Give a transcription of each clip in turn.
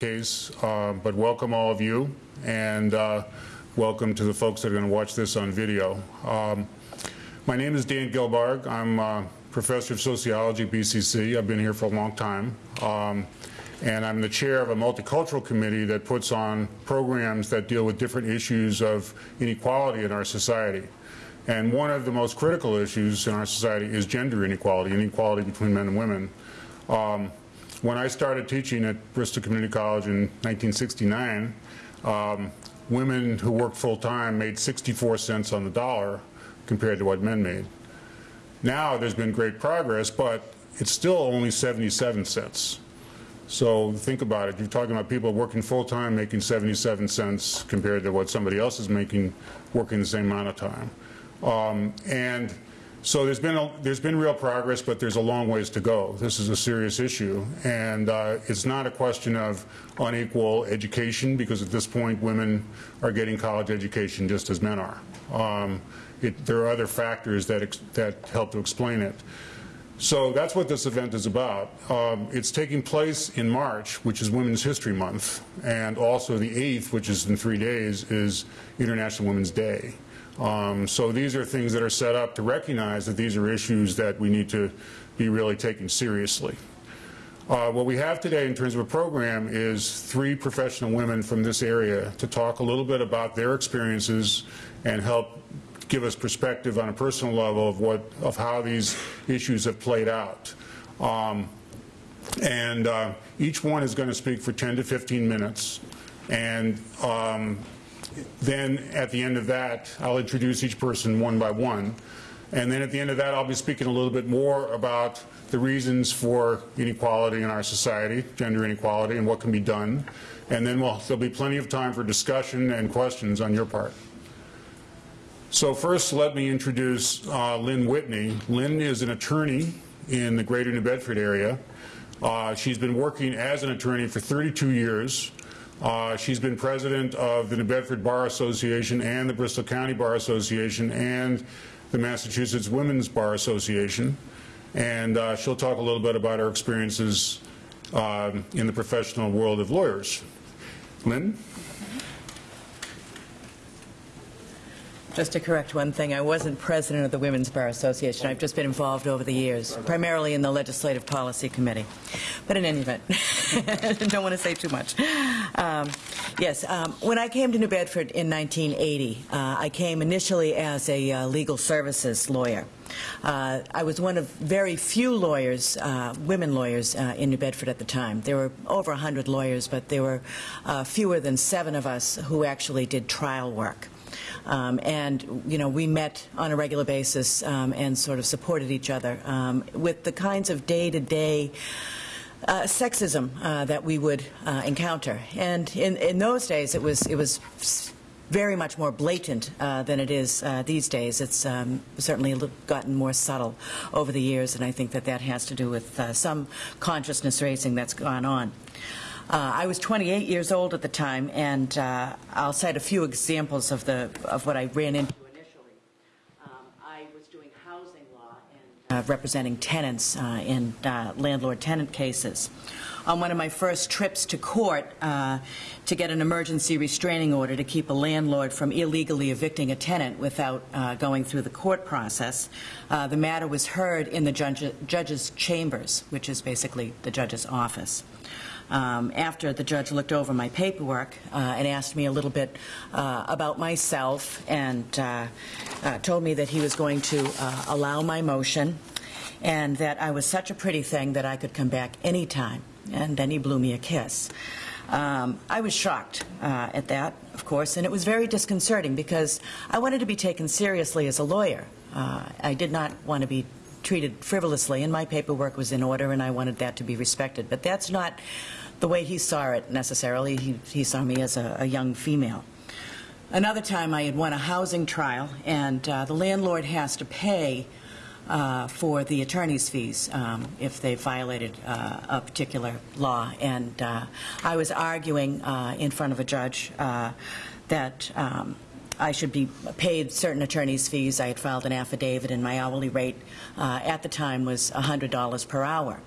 case, uh, but welcome all of you, and uh, welcome to the folks that are going to watch this on video. Um, my name is Dan Gilbarg. I'm a professor of sociology at BCC. I've been here for a long time, um, and I'm the chair of a multicultural committee that puts on programs that deal with different issues of inequality in our society. And one of the most critical issues in our society is gender inequality, inequality between men and women. Um, when I started teaching at Bristol Community College in 1969, um, women who worked full-time made 64 cents on the dollar compared to what men made. Now there's been great progress, but it's still only 77 cents. So think about it. You're talking about people working full-time making 77 cents compared to what somebody else is making working the same amount of time. Um, and so there's been a, there's been real progress, but there's a long ways to go. This is a serious issue, and uh, it's not a question of unequal education because at this point women are getting college education just as men are. Um, it, there are other factors that that help to explain it. So that's what this event is about. Um, it's taking place in March, which is Women's History Month, and also the 8th, which is in three days, is International Women's Day. Um, so these are things that are set up to recognize that these are issues that we need to be really taking seriously. Uh, what we have today in terms of a program is three professional women from this area to talk a little bit about their experiences and help give us perspective on a personal level of what of how these issues have played out. Um, and uh, each one is going to speak for 10 to 15 minutes. And um, then at the end of that, I'll introduce each person one by one. And then at the end of that, I'll be speaking a little bit more about the reasons for inequality in our society, gender inequality, and what can be done. And then we'll, there'll be plenty of time for discussion and questions on your part. So first, let me introduce uh, Lynn Whitney. Lynn is an attorney in the greater New Bedford area. Uh, she's been working as an attorney for 32 years. Uh, she's been president of the New Bedford Bar Association and the Bristol County Bar Association and the Massachusetts Women's Bar Association. And uh, she'll talk a little bit about her experiences uh, in the professional world of lawyers. Lynn? Just to correct one thing, I wasn't president of the Women's Bar Association. I've just been involved over the years, primarily in the Legislative Policy Committee. But in any event, don't want to say too much. Um, yes, um, when I came to New Bedford in 1980, uh, I came initially as a uh, legal services lawyer. Uh, I was one of very few lawyers, uh, women lawyers, uh, in New Bedford at the time. There were over 100 lawyers, but there were uh, fewer than seven of us who actually did trial work. Um, and, you know, we met on a regular basis um, and sort of supported each other um, with the kinds of day-to-day uh, sexism uh, that we would uh, encounter. And in, in those days, it was, it was very much more blatant uh, than it is uh, these days. It's um, certainly gotten more subtle over the years, and I think that that has to do with uh, some consciousness raising that's gone on. Uh, I was 28 years old at the time, and uh, I'll cite a few examples of the of what I ran into initially. Um, I was doing housing law and uh, representing tenants uh, in uh, landlord-tenant cases. On one of my first trips to court uh, to get an emergency restraining order to keep a landlord from illegally evicting a tenant without going through the court process, the matter was heard in the judge, judge's chambers, which is basically the judge's office um, after the judge looked over my paperwork uh, and asked me a little bit uh, about myself and uh, uh told me that he was going to uh, allow my motion and that I was such a pretty thing that I could come back anytime. And then he blew me a kiss. Um, I was shocked uh, at that, of course, and it was very disconcerting because I wanted to be taken seriously as a lawyer. I did not want to be treated frivolously, and my paperwork was in order, and I wanted that to be respected. But that's not the way he saw it necessarily. He, he saw me as a, a young female. Another time I had won a housing trial, and uh, the landlord has to pay uh, for the attorney's fees um, if they violated uh, a particular law. And uh, I was arguing uh, in front of a judge uh, that um, I should be paid certain attorney's fees. I had filed an affidavit, and my hourly rate at the time was $100 per hour.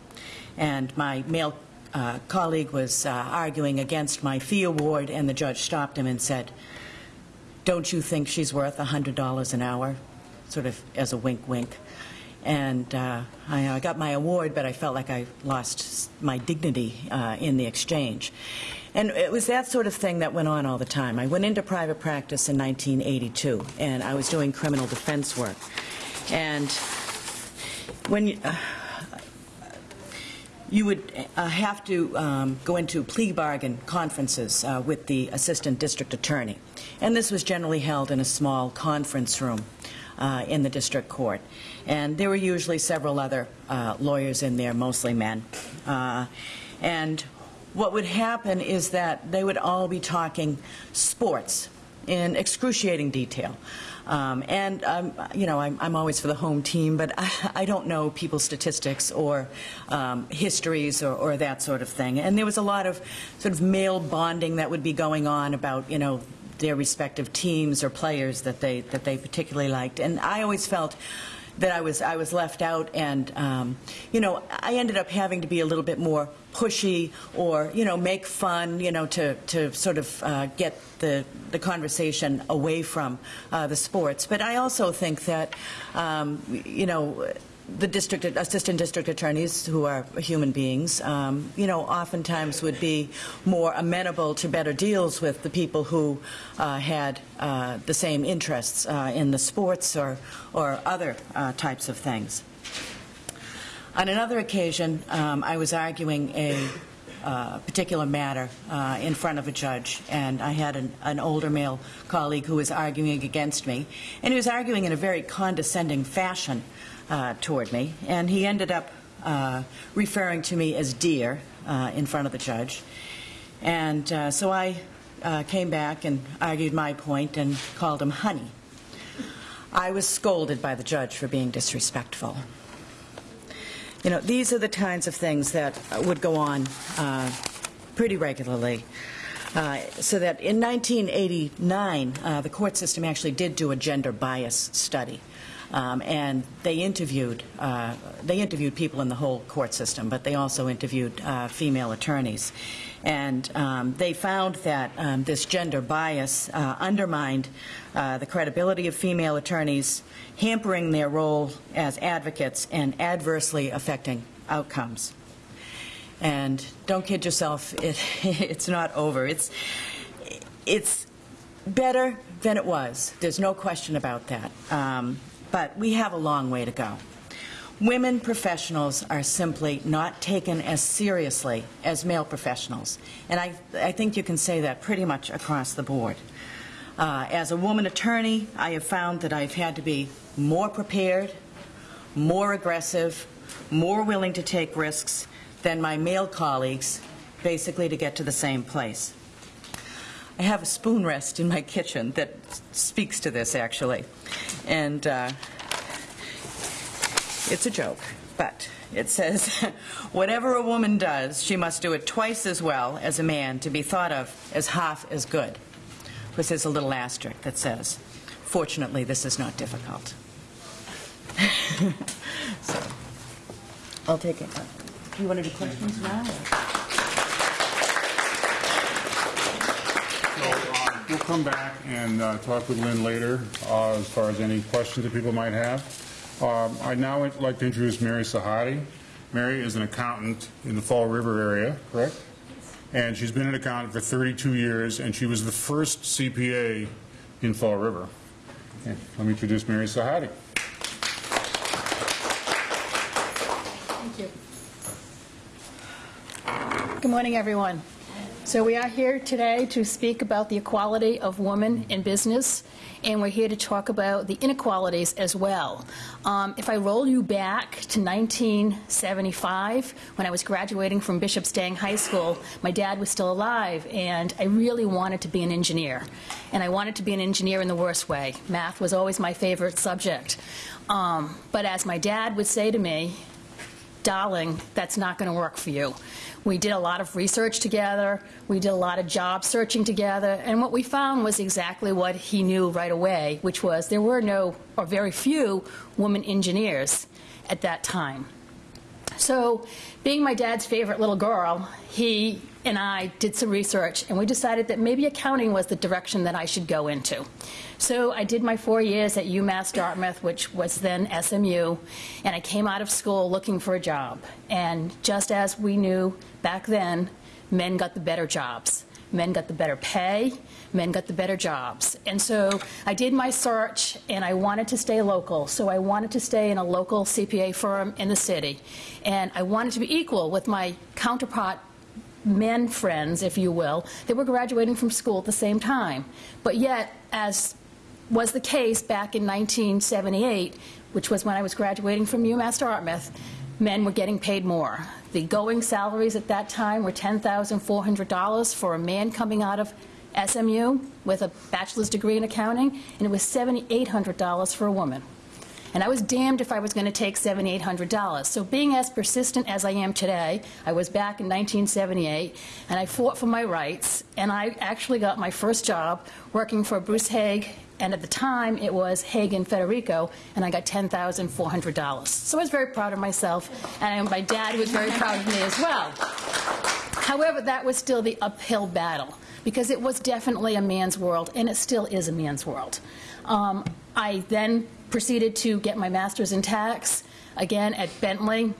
And my male uh, colleague was uh, arguing against my fee award, and the judge stopped him and said, don't you think she's worth $100 an hour? Sort of as a wink, wink. And uh, I, I got my award, but I felt like I lost my dignity uh, in the exchange. And it was that sort of thing that went on all the time. I went into private practice in 1982, and I was doing criminal defense work. And when you, uh, you would uh, have to um, go into plea bargain conferences uh, with the assistant district attorney. And this was generally held in a small conference room uh, in the district court. And there were usually several other uh, lawyers in there, mostly men. Uh, and what would happen is that they would all be talking sports in excruciating detail. Um, and, um, you know, I'm, I'm, always for the home team, but I, I don't know people's statistics or um, histories or, or, that sort of thing. And there was a lot of sort of male bonding that would be going on about, you know, their respective teams or players that they, that they particularly liked. And I always felt that I was I was left out, and um, you know I ended up having to be a little bit more pushy or you know make fun you know to to sort of uh, get the the conversation away from uh, the sports. But I also think that um, you know the district assistant district attorneys who are human beings, um, you know, oftentimes would be more amenable to better deals with the people who uh, had uh, the same interests uh, in the sports or or other uh, types of things. On another occasion, um, I was arguing a uh, particular matter uh, in front of a judge, and I had an, an, older male colleague who was arguing against me, and he was arguing in a very condescending fashion uh, toward me, and he ended up uh, referring to me as dear uh, in front of the judge. And so I came back and argued my point and called him honey. I was scolded by the judge for being disrespectful. You know, these are the kinds of things that would go on uh, pretty regularly. Uh, so that in 1989, uh, the court system actually did do a gender bias study. Um, and they interviewed uh, they interviewed people in the whole court system, but they also interviewed uh, female attorneys, and um, they found that um, this gender bias uh, undermined uh, the credibility of female attorneys, hampering their role as advocates and adversely affecting outcomes. And don't kid yourself, it, it's not over. It's it's better than it was. There's no question about that. Um, but we have a long way to go. Women professionals are simply not taken as seriously as male professionals, and I, I think you can say that pretty much across the board. Uh, as a woman attorney, I have found that I've had to be more prepared, more aggressive, more willing to take risks than my male colleagues, basically to get to the same place. I have a spoon rest in my kitchen that speaks to this, actually. And uh, it's a joke, but it says, whatever a woman does, she must do it twice as well as a man to be thought of as half as good. This is a little asterisk that says, fortunately, this is not difficult. so, I'll take it. Do you want to do questions now? Or? We'll come back and uh, talk with Lynn later uh, as far as any questions that people might have. Um, I'd now like to introduce Mary Sahadi. Mary is an accountant in the Fall River area, correct? And she's been an accountant for 32 years, and she was the first CPA in Fall River. Okay, let me introduce Mary Sahadi. Thank you. Good morning, everyone. So we are here today to speak about the equality of women in business, and we're here to talk about the inequalities as well. Um, if I roll you back to 1975, when I was graduating from Bishop Stang High School, my dad was still alive, and I really wanted to be an engineer. And I wanted to be an engineer in the worst way. Math was always my favorite subject. Um, but as my dad would say to me, darling, that's not going to work for you. We did a lot of research together. We did a lot of job searching together. And what we found was exactly what he knew right away, which was there were no, or very few, women engineers at that time. So, being my dad's favorite little girl, he and I did some research and we decided that maybe accounting was the direction that I should go into. So, I did my four years at UMass Dartmouth, which was then SMU, and I came out of school looking for a job. And just as we knew back then, men got the better jobs. Men got the better pay, men got the better jobs. And so I did my search and I wanted to stay local. So I wanted to stay in a local CPA firm in the city. And I wanted to be equal with my counterpart men friends, if you will, that were graduating from school at the same time. But yet, as was the case back in 1978, which was when I was graduating from UMass Dartmouth, men were getting paid more. The going salaries at that time were $10,400 for a man coming out of SMU with a bachelor's degree in accounting, and it was $7,800 for a woman. And I was damned if I was going to take $7,800. So being as persistent as I am today, I was back in 1978, and I fought for my rights, and I actually got my first job working for Bruce Haig, and at the time it was Haig and Federico, and I got $10,400. So I was very proud of myself, and my dad was very proud of me as well. However, that was still the uphill battle because it was definitely a man's world, and it still is a man's world. Um, I then proceeded to get my master's in tax, again at Bentley,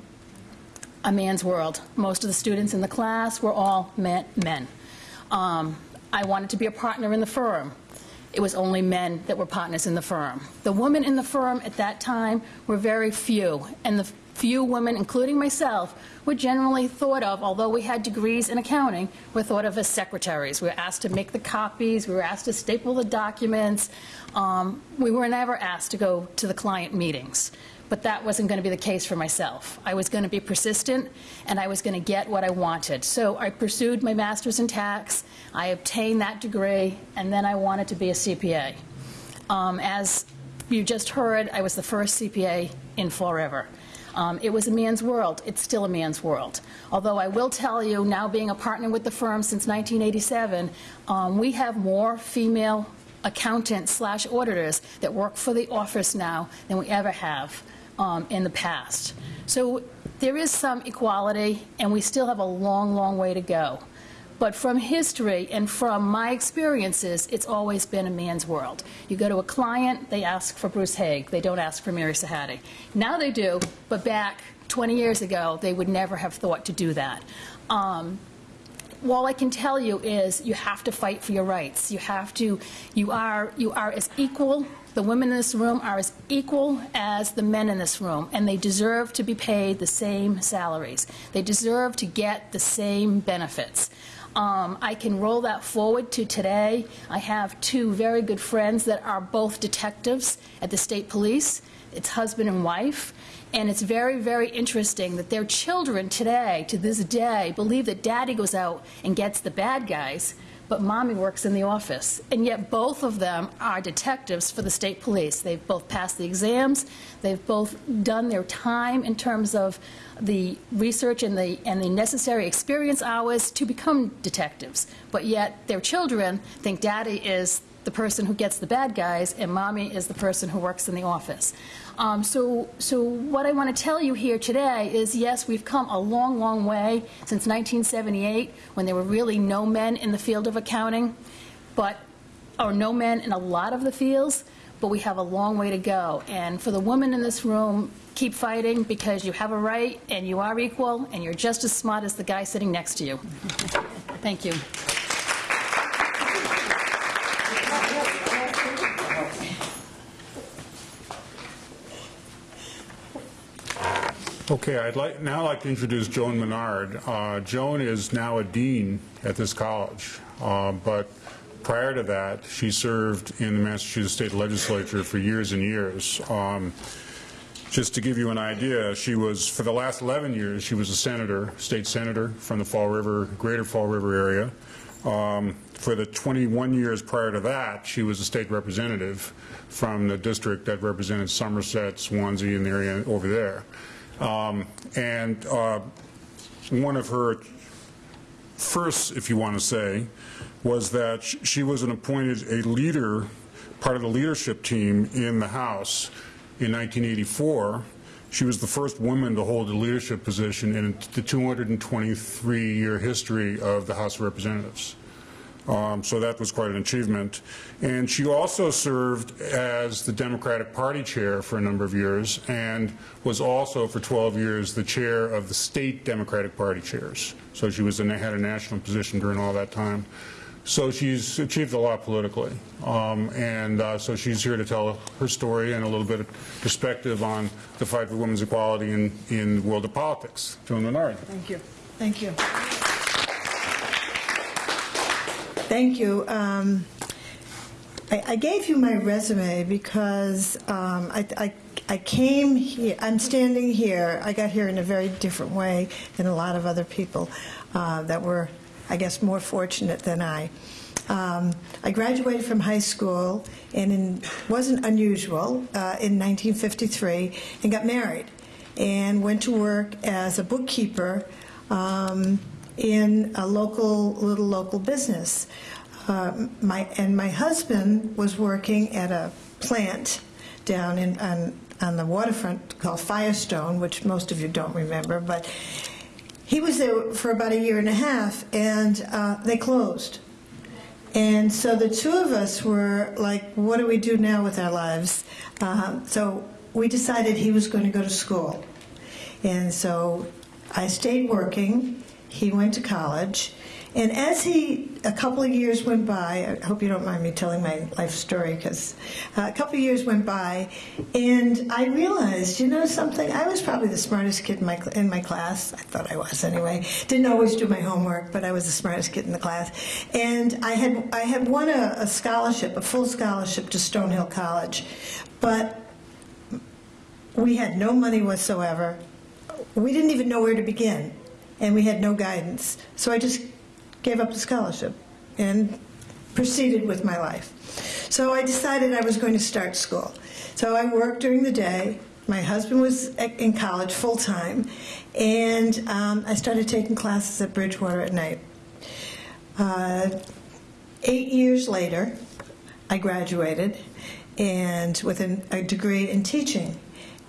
a man's world. Most of the students in the class were all men. men. Um, I wanted to be a partner in the firm. It was only men that were partners in the firm. The women in the firm at that time were very few, and the few women, including myself, were generally thought of, although we had degrees in accounting, were thought of as secretaries. We were asked to make the copies, we were asked to staple the documents. Um, we were never asked to go to the client meetings. But that wasn't going to be the case for myself. I was going to be persistent and I was going to get what I wanted. So I pursued my master's in tax, I obtained that degree, and then I wanted to be a CPA. Um, as you just heard, I was the first CPA in Fall River. Um, it was a man's world. It's still a man's world. Although I will tell you, now being a partner with the firm since 1987, um, we have more female accountants slash auditors that work for the office now than we ever have um, in the past. So there is some equality, and we still have a long, long way to go. But from history and from my experiences, it's always been a man's world. You go to a client, they ask for Bruce Haig. They don't ask for Mary Sahadi. Now they do, but back 20 years ago, they would never have thought to do that. Um, all I can tell you is you have to fight for your rights. You have to, you are, you are as equal, the women in this room are as equal as the men in this room, and they deserve to be paid the same salaries. They deserve to get the same benefits. Um, I can roll that forward to today. I have two very good friends that are both detectives at the state police. It's husband and wife. And it's very, very interesting that their children today, to this day, believe that daddy goes out and gets the bad guys, but mommy works in the office. And yet both of them are detectives for the state police. They've both passed the exams. They've both done their time in terms of the research and the, and the necessary experience hours to become detectives. But yet their children think daddy is the person who gets the bad guys and mommy is the person who works in the office. Um, so, so what I want to tell you here today is yes, we've come a long, long way since 1978 when there were really no men in the field of accounting, but or no men in a lot of the fields, but we have a long way to go. And for the women in this room, keep fighting because you have a right and you are equal and you're just as smart as the guy sitting next to you. Thank you. Okay, I'd like now like to introduce Joan Menard. Uh, Joan is now a dean at this college, uh, but prior to that, she served in the Massachusetts State Legislature for years and years. Um, just to give you an idea, she was, for the last 11 years, she was a senator, state senator from the Fall River, greater Fall River area. Um, for the 21 years prior to that, she was a state representative from the district that represented Somerset, Swansea, and the area over there. Um, and uh, one of her first, if you want to say, was that she was an appointed a leader, part of the leadership team in the House in 1984, She was the first woman to hold a leadership position in the 223-year history of the House of Representatives. Um, so that was quite an achievement. And she also served as the Democratic Party chair for a number of years and was also for 12 years the chair of the state Democratic Party chairs. So she was in, had a national position during all that time. So she's achieved a lot politically. Um, and uh, so she's here to tell her story and a little bit of perspective on the fight for women's equality in, in the world of politics. Joan Menard. Thank you. Thank you. Thank you. Um, I, I, gave you my resume because um, I, I, I, came here, I'm standing here, I got here in a very different way than a lot of other people uh, that were, I guess, more fortunate than I. Um, I graduated from high school, and it wasn't unusual, uh, in 1953, and got married, and went to work as a bookkeeper um, in a local, little local business. Uh, my, and my husband was working at a plant down in, on, on the waterfront called Firestone, which most of you don't remember, but he was there for about a year and a half, and uh, they closed. And so the two of us were like, what do we do now with our lives? Uh, so we decided he was going to go to school. And so I stayed working he went to college. And as he, a couple of years went by, I hope you don't mind me telling my life story, because uh, a couple of years went by, and I realized, you know something, I was probably the smartest kid in my, in my class. I thought I was anyway. Didn't always do my homework, but I was the smartest kid in the class. And I had, I had won a, a scholarship, a full scholarship to Stonehill College. But we had no money whatsoever. We didn't even know where to begin and we had no guidance. So I just gave up the scholarship and proceeded with my life. So I decided I was going to start school. So I worked during the day. My husband was in college full time, and um, I started taking classes at Bridgewater at night. Uh, eight years later, I graduated, and with an, a degree in teaching.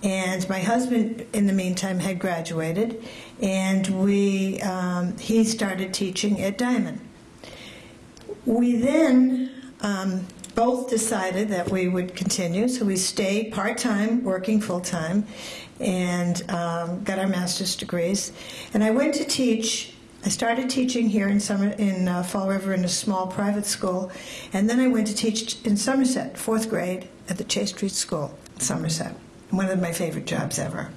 And my husband, in the meantime, had graduated, and we um, he started teaching at Diamond. We then um, both decided that we would continue, so we stayed part time, working full time, and um, got our master's degrees. And I went to teach. I started teaching here in summer in uh, Fall River in a small private school, and then I went to teach in Somerset, fourth grade, at the Chase Street School, in Somerset. One of my favorite jobs ever.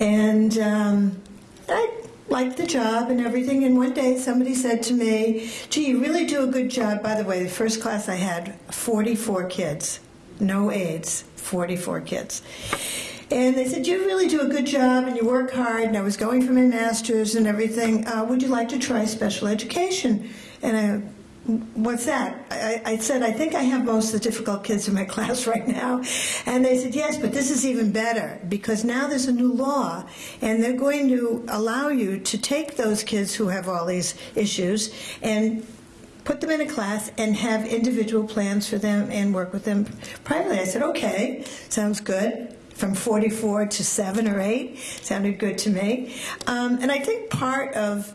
And um, I liked the job and everything. And one day somebody said to me, gee, you really do a good job. By the way, the first class I had, 44 kids, no aides, 44 kids. And they said, you really do a good job and you work hard. And I was going for my master's and everything. Uh, would you like to try special education? And I what's that? I, I, said, I think I have most of the difficult kids in my class right now. And they said, yes, but this is even better because now there's a new law and they're going to allow you to take those kids who have all these issues and put them in a class and have individual plans for them and work with them privately. I said, okay, sounds good from 44 to 7 or 8 sounded good to me. Um, and I think part of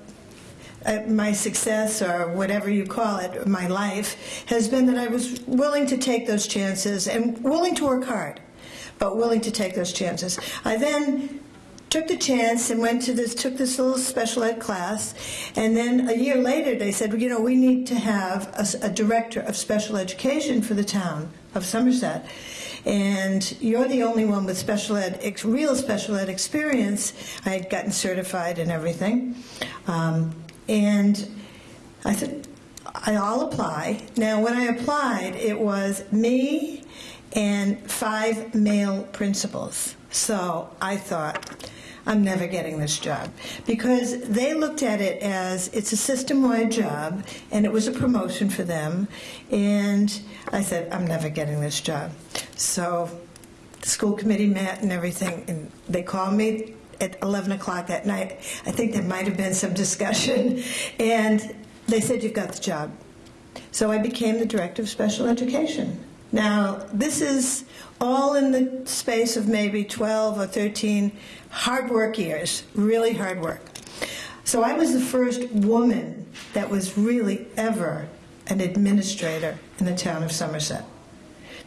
my success or whatever you call it, my life, has been that I was willing to take those chances and willing to work hard, but willing to take those chances. I then took the chance and went to this, took this little special ed class, and then a year later they said, well, you know, we need to have a, a director of special education for the town of Somerset and you're the only one with special ed, real special ed experience. I had gotten certified and everything. Um, and I said, I'll apply. Now, when I applied, it was me and five male principals. So I thought, I'm never getting this job. Because they looked at it as it's a system wide job and it was a promotion for them. And I said, I'm never getting this job. So the school committee met and everything, and they called me at 11 o'clock that night. I think there might have been some discussion. And they said, You've got the job. So I became the director of special education. Now, this is all in the space of maybe 12 or 13 hard work years, really hard work. So I was the first woman that was really ever an administrator in the town of Somerset.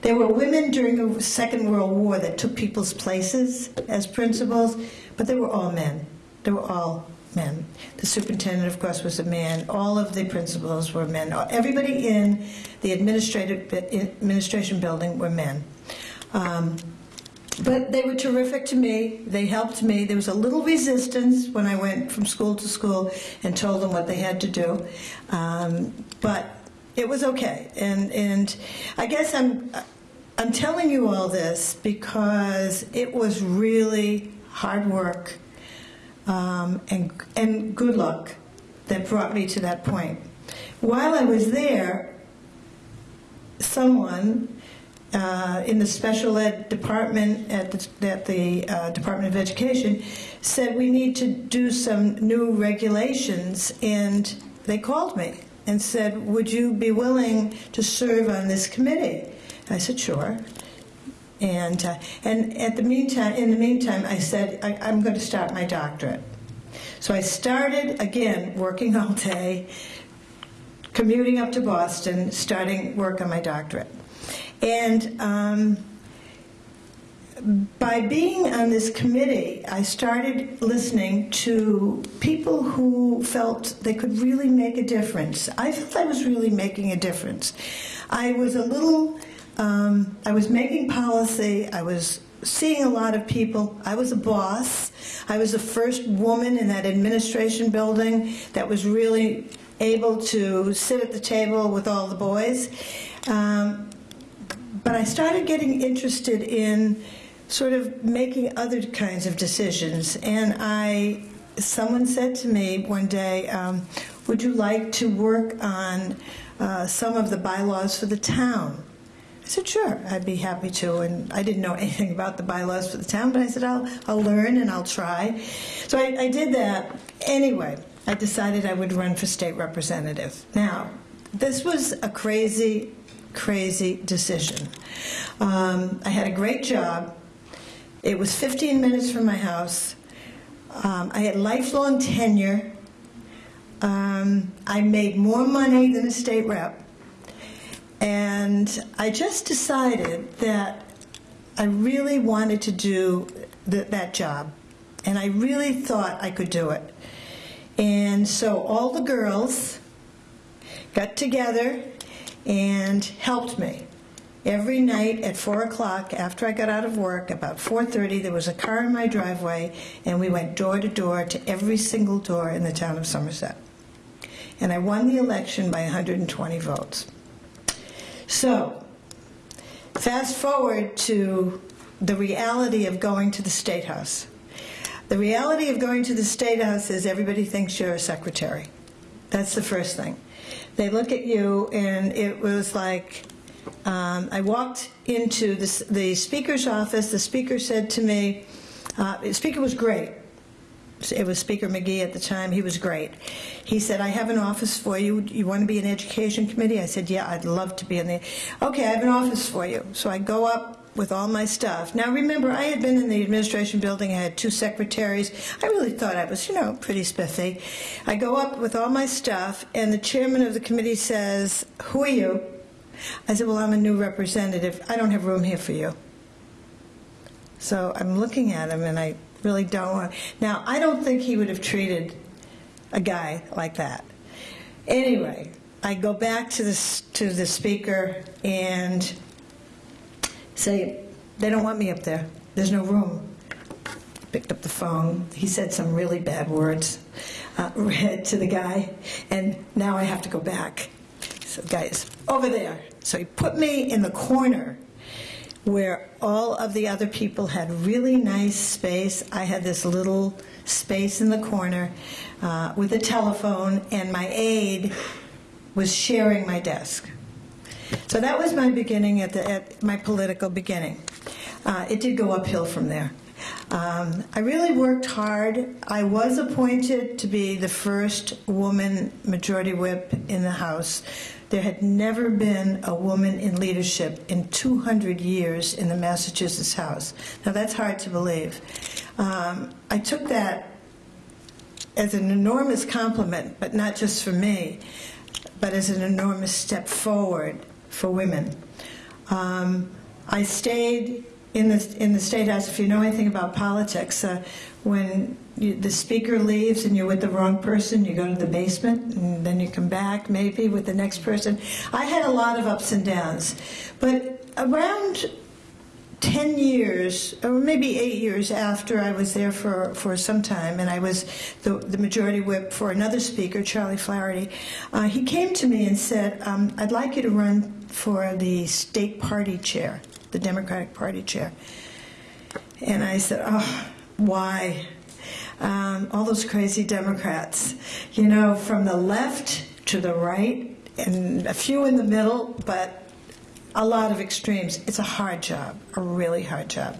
There were women during the Second World War that took people's places as principals, but they were all men. They were all men. The superintendent, of course, was a man. All of the principals were men. Everybody in the administrative administration building were men. Um, but they were terrific to me. They helped me. There was a little resistance when I went from school to school and told them what they had to do. Um, but it was okay. And, and I guess I'm, I'm telling you all this because it was really hard work um, and, and good luck that brought me to that point. While I was there, someone uh, in the special ed department at the, at the uh, Department of Education said we need to do some new regulations, and they called me and said, "Would you be willing to serve on this committee?" I said, "Sure." And uh, and at the meantime, in the meantime, I said, I, "I'm going to start my doctorate." So I started again working all day, commuting up to Boston, starting work on my doctorate. And um, by being on this committee, I started listening to people who felt they could really make a difference. I felt I was really making a difference. I was a little, um, I was making policy, I was seeing a lot of people. I was a boss. I was the first woman in that administration building that was really able to sit at the table with all the boys. Um, but I started getting interested in sort of making other kinds of decisions. And I, someone said to me one day, um, would you like to work on uh, some of the bylaws for the town? I said, sure, I'd be happy to. And I didn't know anything about the bylaws for the town, but I said, I'll, I'll learn and I'll try. So I, I did that. Anyway, I decided I would run for state representative. Now, this was a crazy crazy decision. Um, I had a great job. It was 15 minutes from my house. Um, I had lifelong tenure. Um, I made more money than a state rep. And I just decided that I really wanted to do th that job. And I really thought I could do it. And so all the girls got together and helped me. Every night at 4 o'clock after I got out of work, about 4.30, there was a car in my driveway, and we went door to door to every single door in the town of Somerset. And I won the election by 120 votes. So, fast forward to the reality of going to the State House. The reality of going to the State House is everybody thinks you're a secretary. That's the first thing. They look at you, and it was like um, I walked into the, the, speaker's office. The speaker said to me, uh, the speaker was great. It was Speaker McGee at the time. He was great. He said, I have an office for you. You want to be in education committee? I said, yeah, I'd love to be in the, okay, I have an office for you. So I go up with all my stuff. Now, remember, I had been in the administration building. I had two secretaries. I really thought I was, you know, pretty spiffy. I go up with all my stuff, and the chairman of the committee says, Who are you? I said, Well, I'm a new representative. I don't have room here for you. So I'm looking at him, and I really don't want. Now, I don't think he would have treated a guy like that. Anyway, I go back to the, to the speaker, and say, they don't want me up there. There's no room. Picked up the phone. He said some really bad words uh, to the guy, and now I have to go back. The over there. So he put me in the corner where all of the other people had really nice space. I had this little space in the corner uh, with a telephone, and my aide was sharing my desk. So that was my beginning at, the, at my political beginning. Uh, it did go uphill from there. Um, I really worked hard. I was appointed to be the first woman majority whip in the House. There had never been a woman in leadership in 200 years in the Massachusetts House. Now, that's hard to believe. Um, I took that as an enormous compliment, but not just for me, but as an enormous step forward for women. Um, I stayed in the in the state house. If you know anything about politics, uh, when you, the speaker leaves and you're with the wrong person, you go to the basement and then you come back maybe with the next person. I had a lot of ups and downs, but around 10 years, or maybe eight years after I was there for, for some time, and I was the, the majority whip for another speaker, Charlie Flaherty, uh, he came to me and said, um, I'd like you to run for the state party chair, the Democratic Party chair. And I said, oh, why? Um, all those crazy Democrats, you know, from the left to the right, and a few in the middle, but a lot of extremes. It's a hard job, a really hard job.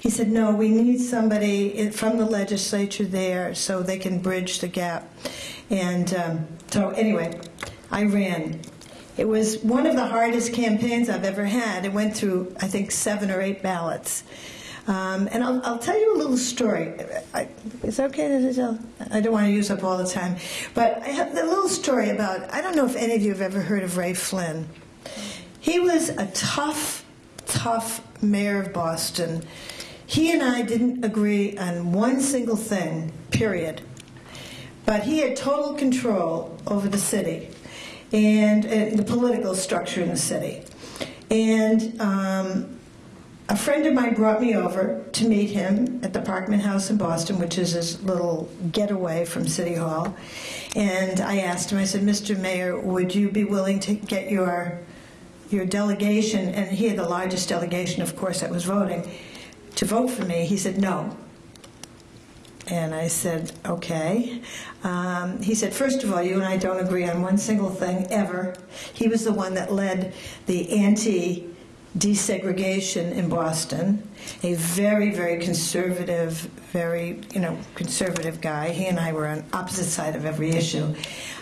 He said, no, we need somebody from the legislature there so they can bridge the gap. And um, so, anyway, I ran. It was one of the hardest campaigns I've ever had. It went through, I think, seven or eight ballots. Um, and I'll, I'll, tell you a little story. Is that okay to tell? I don't want to use up all the time. But I have a little story about, I don't know if any of you have ever heard of Ray Flynn. He was a tough, tough mayor of Boston. He and I didn't agree on one single thing, period. But he had total control over the city and, the political structure in the city. And um, a friend of mine brought me over to meet him at the Parkman House in Boston, which is his little getaway from City Hall. And I asked him, I said, Mr. Mayor, would you be willing to get your your delegation, and he had the largest delegation, of course, that was voting, to vote for me. He said, no. And I said, okay. Um, he said, first of all, you and I don't agree on one single thing ever. He was the one that led the anti desegregation in Boston, a very, very conservative, very, you know, conservative guy. He and I were on opposite side of every issue.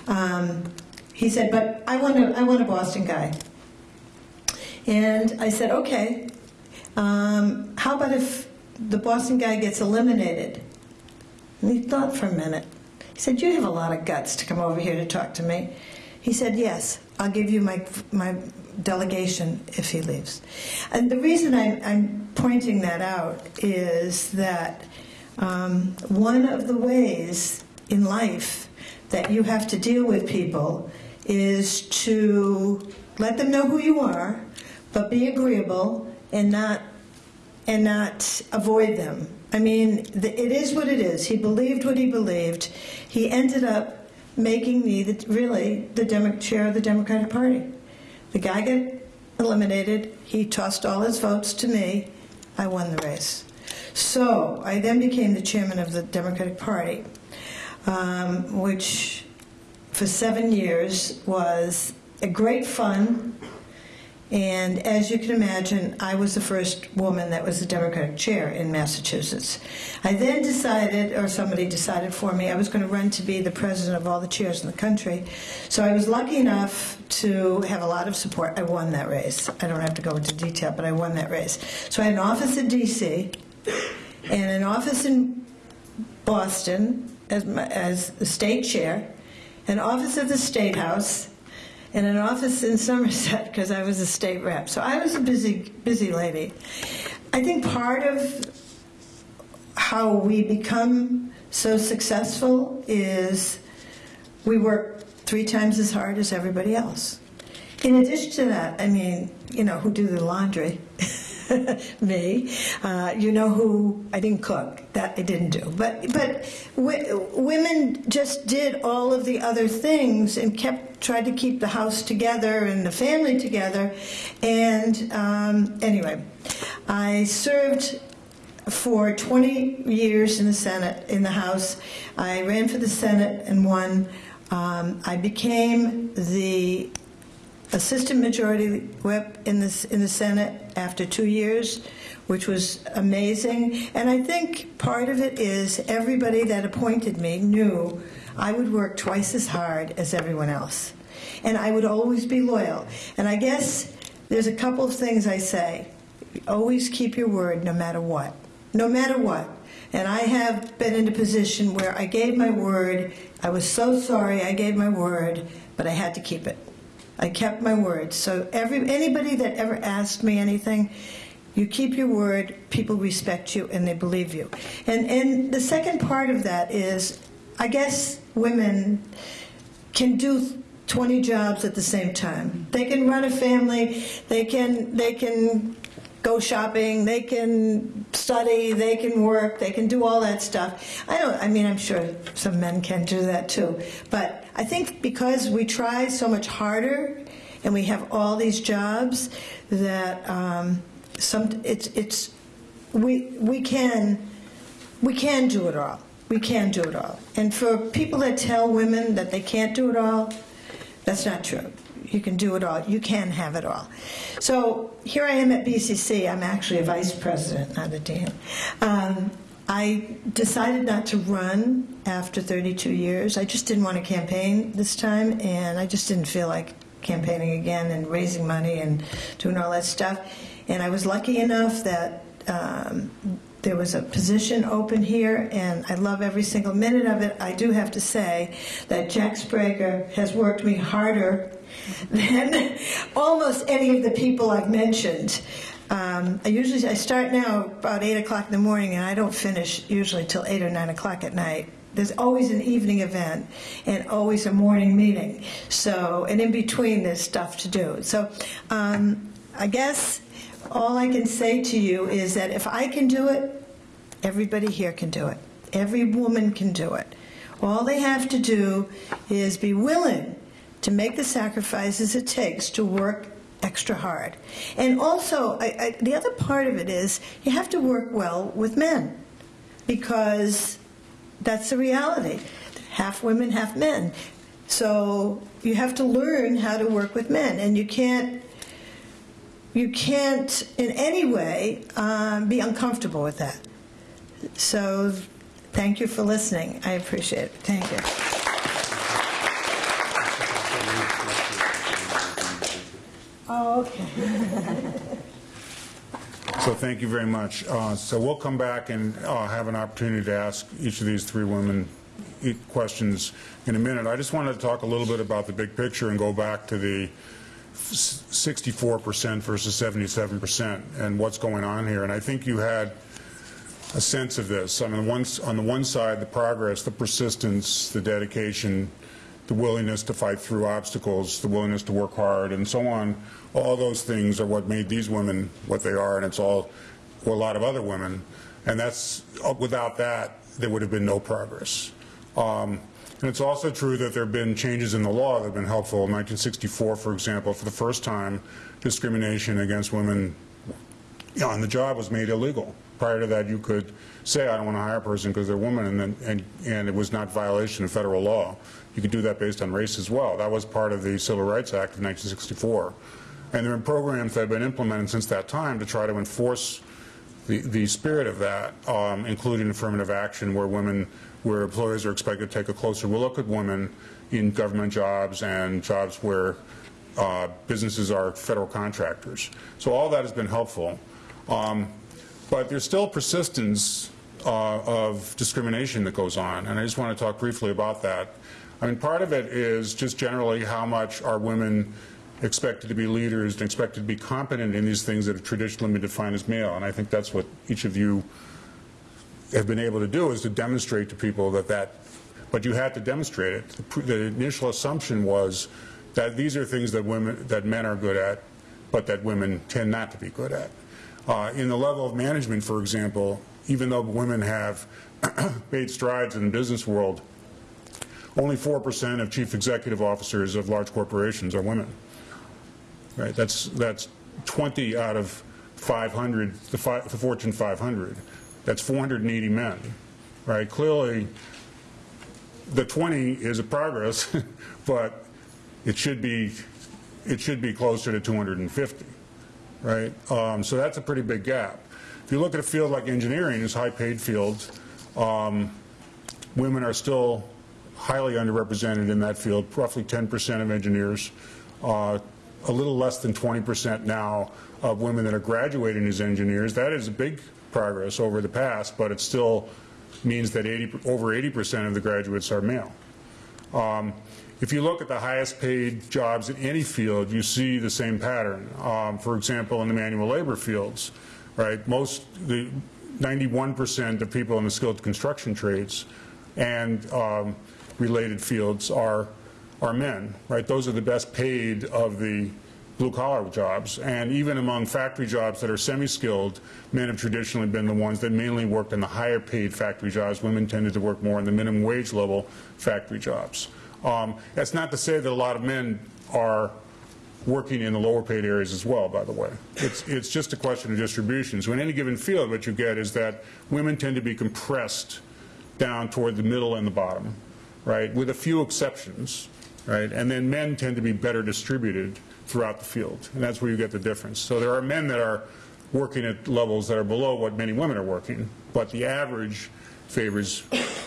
Um, he said, but I want, a, I want a Boston guy. And I said, okay, um, how about if the Boston guy gets eliminated? And he thought for a minute. He said, you have a lot of guts to come over here to talk to me. He said, yes, I'll give you my, my delegation if he leaves. And the reason I'm, I'm pointing that out is that um, one of the ways in life that you have to deal with people is to let them know who you are, but be agreeable and not and not avoid them. I mean, the, it is what it is. He believed what he believed. He ended up making me the, really the Demo- chair of the Democratic Party. The guy got eliminated. He tossed all his votes to me. I won the race. So I then became the chairman of the Democratic Party, um, which for seven years was a great fun and as you can imagine, I was the first woman that was the Democratic chair in Massachusetts. I then decided, or somebody decided for me, I was going to run to be the president of all the chairs in the country. So I was lucky enough to have a lot of support. I won that race. I don't have to go into detail, but I won that race. So I had an office in D.C. and an office in Boston as, my, as the state chair, an office at the State House, and an office in Somerset because I was a state rep. So I was a busy, busy lady. I think part of how we become so successful is we work three times as hard as everybody else. In addition to that, I mean, you know, who do the laundry? me. Uh, you know who I didn't cook. That I didn't do. But but women just did all of the other things and kept tried to keep the house together and the family together. And um, anyway, I served for 20 years in the Senate, in the House. I ran for the Senate and won. Um, I became the assistant majority whip in the, in the Senate after two years, which was amazing. And I think part of it is everybody that appointed me knew I would work twice as hard as everyone else. And I would always be loyal. And I guess there's a couple of things I say. Always keep your word no matter what. No matter what. And I have been in a position where I gave my word. I was so sorry I gave my word, but I had to keep it. I kept my word. So every anybody that ever asked me anything, you keep your word, people respect you and they believe you. And and the second part of that is I guess women can do 20 jobs at the same time. They can run a family, they can they can go shopping, they can study, they can work, they can do all that stuff. I don't I mean I'm sure some men can do that too. But I think because we try so much harder and we have all these jobs that um, some it's it's we we can we can do it all. We can do it all. And for people that tell women that they can't do it all, that's not true. You can do it all. You can have it all. So here I am at BCC. I'm actually a vice president, not a dean. Um, I decided not to run after 32 years. I just didn't want to campaign this time, and I just didn't feel like campaigning again and raising money and doing all that stuff. And I was lucky enough that um, there was a position open here, and I love every single minute of it. I do have to say that Jack Sbrega has worked me harder than almost any of the people I've mentioned. Um, I usually I start now about eight o'clock in the morning, and I don't finish usually till eight or nine o'clock at night. There's always an evening event and always a morning meeting. So, and in between, there's stuff to do. So, um, I guess all I can say to you is that if I can do it, everybody here can do it. Every woman can do it. All they have to do is be willing to make the sacrifices it takes to work extra hard. And also, I, I, the other part of it is you have to work well with men because that's the reality. Half women, half men. So you have to learn how to work with men, and you can't you can't in any way um, be uncomfortable with that. So thank you for listening. I appreciate it. Thank you. Oh, okay. So thank you very much. Uh, So we'll come back and uh, have an opportunity to ask each of these three women questions in a minute. I just wanted to talk a little bit about the big picture and go back to the 64% versus 77% and what's going on here. And I think you had a sense of this. The one, on the one side, the progress, the persistence, the dedication, the willingness to fight through obstacles, the willingness to work hard, and so on. All those things are what made these women what they are, and it's all for a lot of other women. And that's uh, without that, there would have been no progress. Um, and it's also true that there have been changes in the law that have been helpful. In 1964, for example, for the first time, discrimination against women on the job was made illegal. Prior to that, you could say, I don't want to hire a person because they're a woman, and, then, and, and it was not violation of federal law. You could do that based on race as well. That was part of the Civil Rights Act of 1964. And there have been programs that have been implemented since that time to try to enforce the, the spirit of that, um, including affirmative action, where women, where employers are expected to take a closer look at women in government jobs and jobs where uh, businesses are federal contractors. So all that has been helpful. Um, but there's still persistence uh, of discrimination that goes on, and I just want to talk briefly about that. I mean, part of it is just generally how much are women expected to be leaders and expected to be competent in these things that have traditionally been defined as male, and I think that's what each of you have been able to do is to demonstrate to people that that, but you had to demonstrate it. The, the initial assumption was that these are things that women, that men are good at, but that women tend not to be good at. Uh, in the level of management, for example, even though women have made strides in the business world, only 4% of chief executive officers of large corporations are women. Right? That's, that's 20 out of 500, the, the Fortune 500. That's 480 men. Right? Clearly, the 20 is a progress, but it should be, it should be closer to 250 right? Um, so that's a pretty big gap. if you look at a field like engineering, it's high-paid field. Um, women are still highly underrepresented in that field, roughly 10% of engineers, uh, a little less than 20% now of women that are graduating as engineers. That is a big progress over the past, but it still means that 80, over 80% of the graduates are male. Um, if you look at the highest paid jobs in any field, you see the same pattern. Um, for example, in the manual labor fields, right, most, the 91% of people in the skilled construction trades and um, related fields are, are men, right? Those are the best paid of the blue-collar jobs. And even among factory jobs that are semi-skilled, men have traditionally been the ones that mainly worked in the higher paid factory jobs. Women tended to work more in the minimum wage level factory jobs. Um, that's not to say that a lot of men are working in the lower paid areas as well, by the way. It's, it's just a question of distribution. So in any given field, what you get is that women tend to be compressed down toward the middle and the bottom, right, with a few exceptions, right? And then men tend to be better distributed throughout the field, and that's where you get the difference. So there are men that are working at levels that are below what many women are working, but the average favors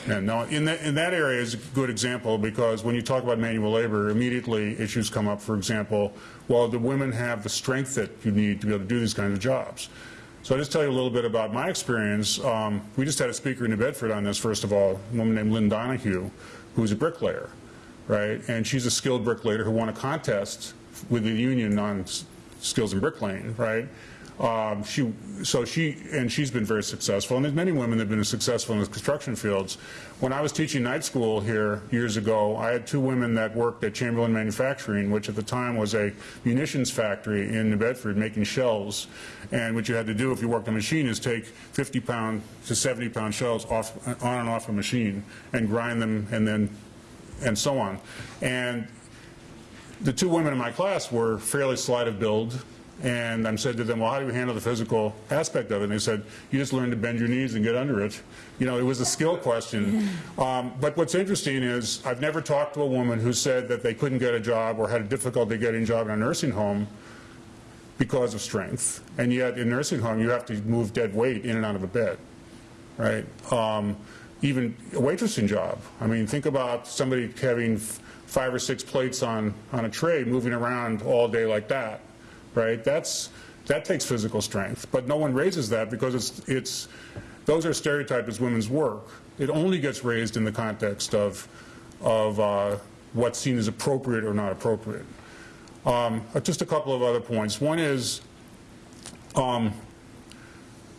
men. Now, in that, in that area is a good example because when you talk about manual labor, immediately issues come up, for example, well, do women have the strength that you need to be able to do these kinds of jobs? So I'll just tell you a little bit about my experience. Um, we just had a speaker in New Bedford on this, first of all, a woman named Lynn Donahue, who's a bricklayer, right? And she's a skilled bricklayer who won a contest with the union on skills in bricklaying, right? Um, she, so she, and she's been very successful, and there's many women that have been successful in the construction fields. When I was teaching night school here years ago, I had two women that worked at Chamberlain Manufacturing, which at the time was a munitions factory in New Bedford making shells. And what you had to do if you worked a machine is take 50 pound to 70 pound shells off, on and off a machine and grind them and then, and so on. And the two women in my class were fairly slight of build, and I said to them, well, how do you handle the physical aspect of it? And they said, you just learn to bend your knees and get under it. You know, it was a skill question. Um, but what's interesting is I've never talked to a woman who said that they couldn't get a job or had a difficulty getting a job in a nursing home because of strength. And yet in nursing home, you have to move dead weight in and out of a bed, right? Um, even a waitressing job. I mean, think about somebody having five or six plates on, on a tray moving around all day like that right? That's, that takes physical strength, but no one raises that because it's, it's, those are stereotyped as women's work. It only gets raised in the context of, of uh, what's seen as appropriate or not appropriate. Um, uh, just a couple of other points. One is, um,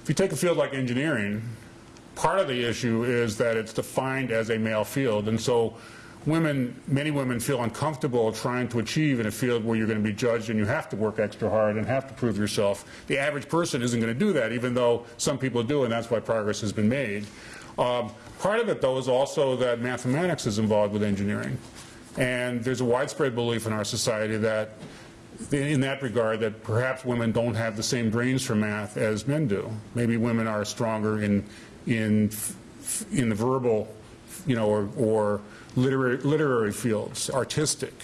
if you take a field like engineering, part of the issue is that it's defined as a male field, and so women, many women feel uncomfortable trying to achieve in a field where you're going to be judged and you have to work extra hard and have to prove yourself. The average person isn't going to do that, even though some people do, and that's why progress has been made. Um, part of it, though, is also that mathematics is involved with engineering. And there's a widespread belief in our society that, in that regard, that perhaps women don't have the same brains for math as men do. Maybe women are stronger in, in, in the verbal, you know, or, or literary, literary fields, artistic,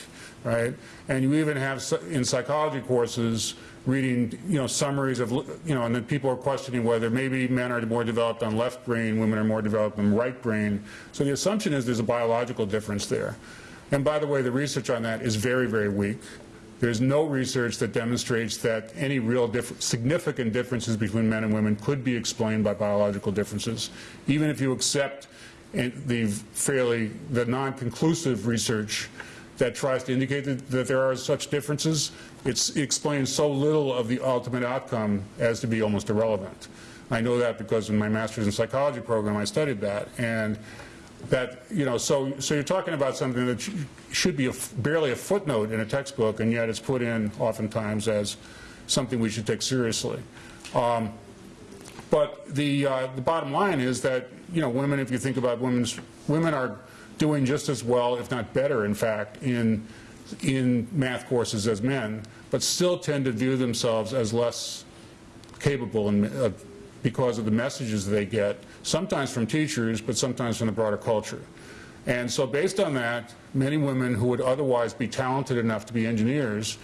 right? And you even have in psychology courses reading, you know, summaries of, you know, and then people are questioning whether maybe men are more developed on left brain, women are more developed on right brain. So the assumption is there's a biological difference there. And by the way, the research on that is very, very weak. There's no research that demonstrates that any real diff significant differences between men and women could be explained by biological differences. Even if you accept the fairly, the non-conclusive research that tries to indicate that, that there are such differences, it explains so little of the ultimate outcome as to be almost irrelevant. I know that because in my master's in psychology program I studied that, and that you know, so so you're talking about something that should be a, barely a footnote in a textbook, and yet it's put in oftentimes as something we should take seriously. Um, but the uh, the bottom line is that you know, women, if you think about women's, women are doing just as well, if not better, in fact, in, in math courses as men, but still tend to view themselves as less capable in, uh, because of the messages they get, sometimes from teachers, but sometimes from the broader culture. And so based on that, many women who would otherwise be talented enough to be engineers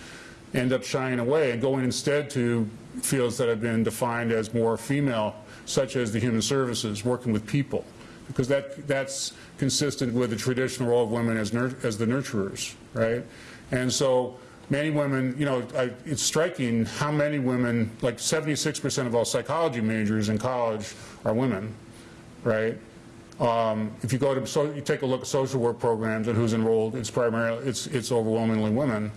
end up shying away and going instead to fields that have been defined as more female, such as the human services, working with people, because that, that's consistent with the traditional role of women as, as the nurturers, right? And so many women, you know, I, it's striking how many women, like 76% of all psychology majors in college are women, right? Um, if you go to, so you take a look at social work programs and who's enrolled, it's primarily, it's, it's overwhelmingly women.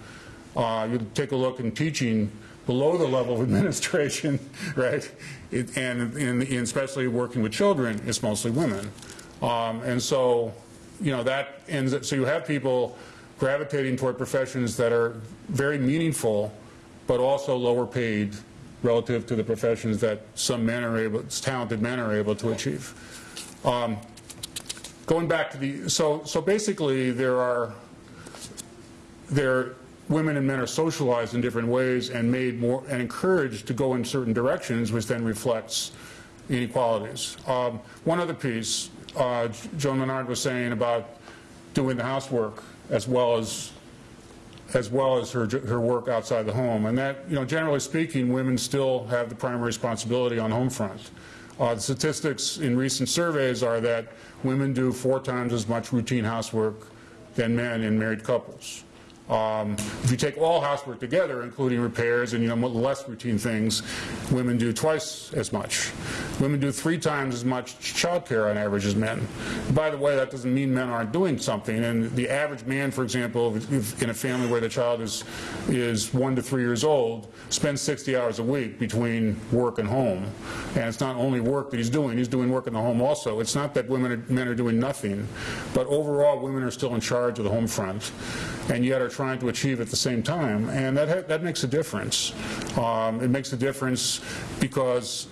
Uh, you take a look in teaching below the level of administration, right? It, and, especially working with children, it's mostly women. Um, and so, you know, that ends, up, so you have people gravitating toward professions that are very meaningful, but also lower paid relative to the professions that some men are able, talented men are able to achieve. Um, going back to the, so, so basically there are, there, women and men are socialized in different ways and made more, and encouraged to go in certain directions, which then reflects inequalities. Um, one other piece, uh, Joan Menard was saying about doing the housework as well as as well as her, her work outside the home. And that, you know, generally speaking, women still have the primary responsibility on home front. Uh, the statistics in recent surveys are that women do four times as much routine housework than men in married couples. Um, if you take all housework together, including repairs and you know less routine things, women do twice as much. Women do three times as much child care on average as men. By the way, that doesn't mean men aren't doing something. And the average man, for example, in a family where the child is is one to three years old, spends 60 hours a week between work and home. And it's not only work that he's doing; he's doing work in the home also. It's not that women are, men are doing nothing, but overall, women are still in charge of the home front, and yet are trying to achieve at the same time, and that that makes a difference. Um, it makes a difference because,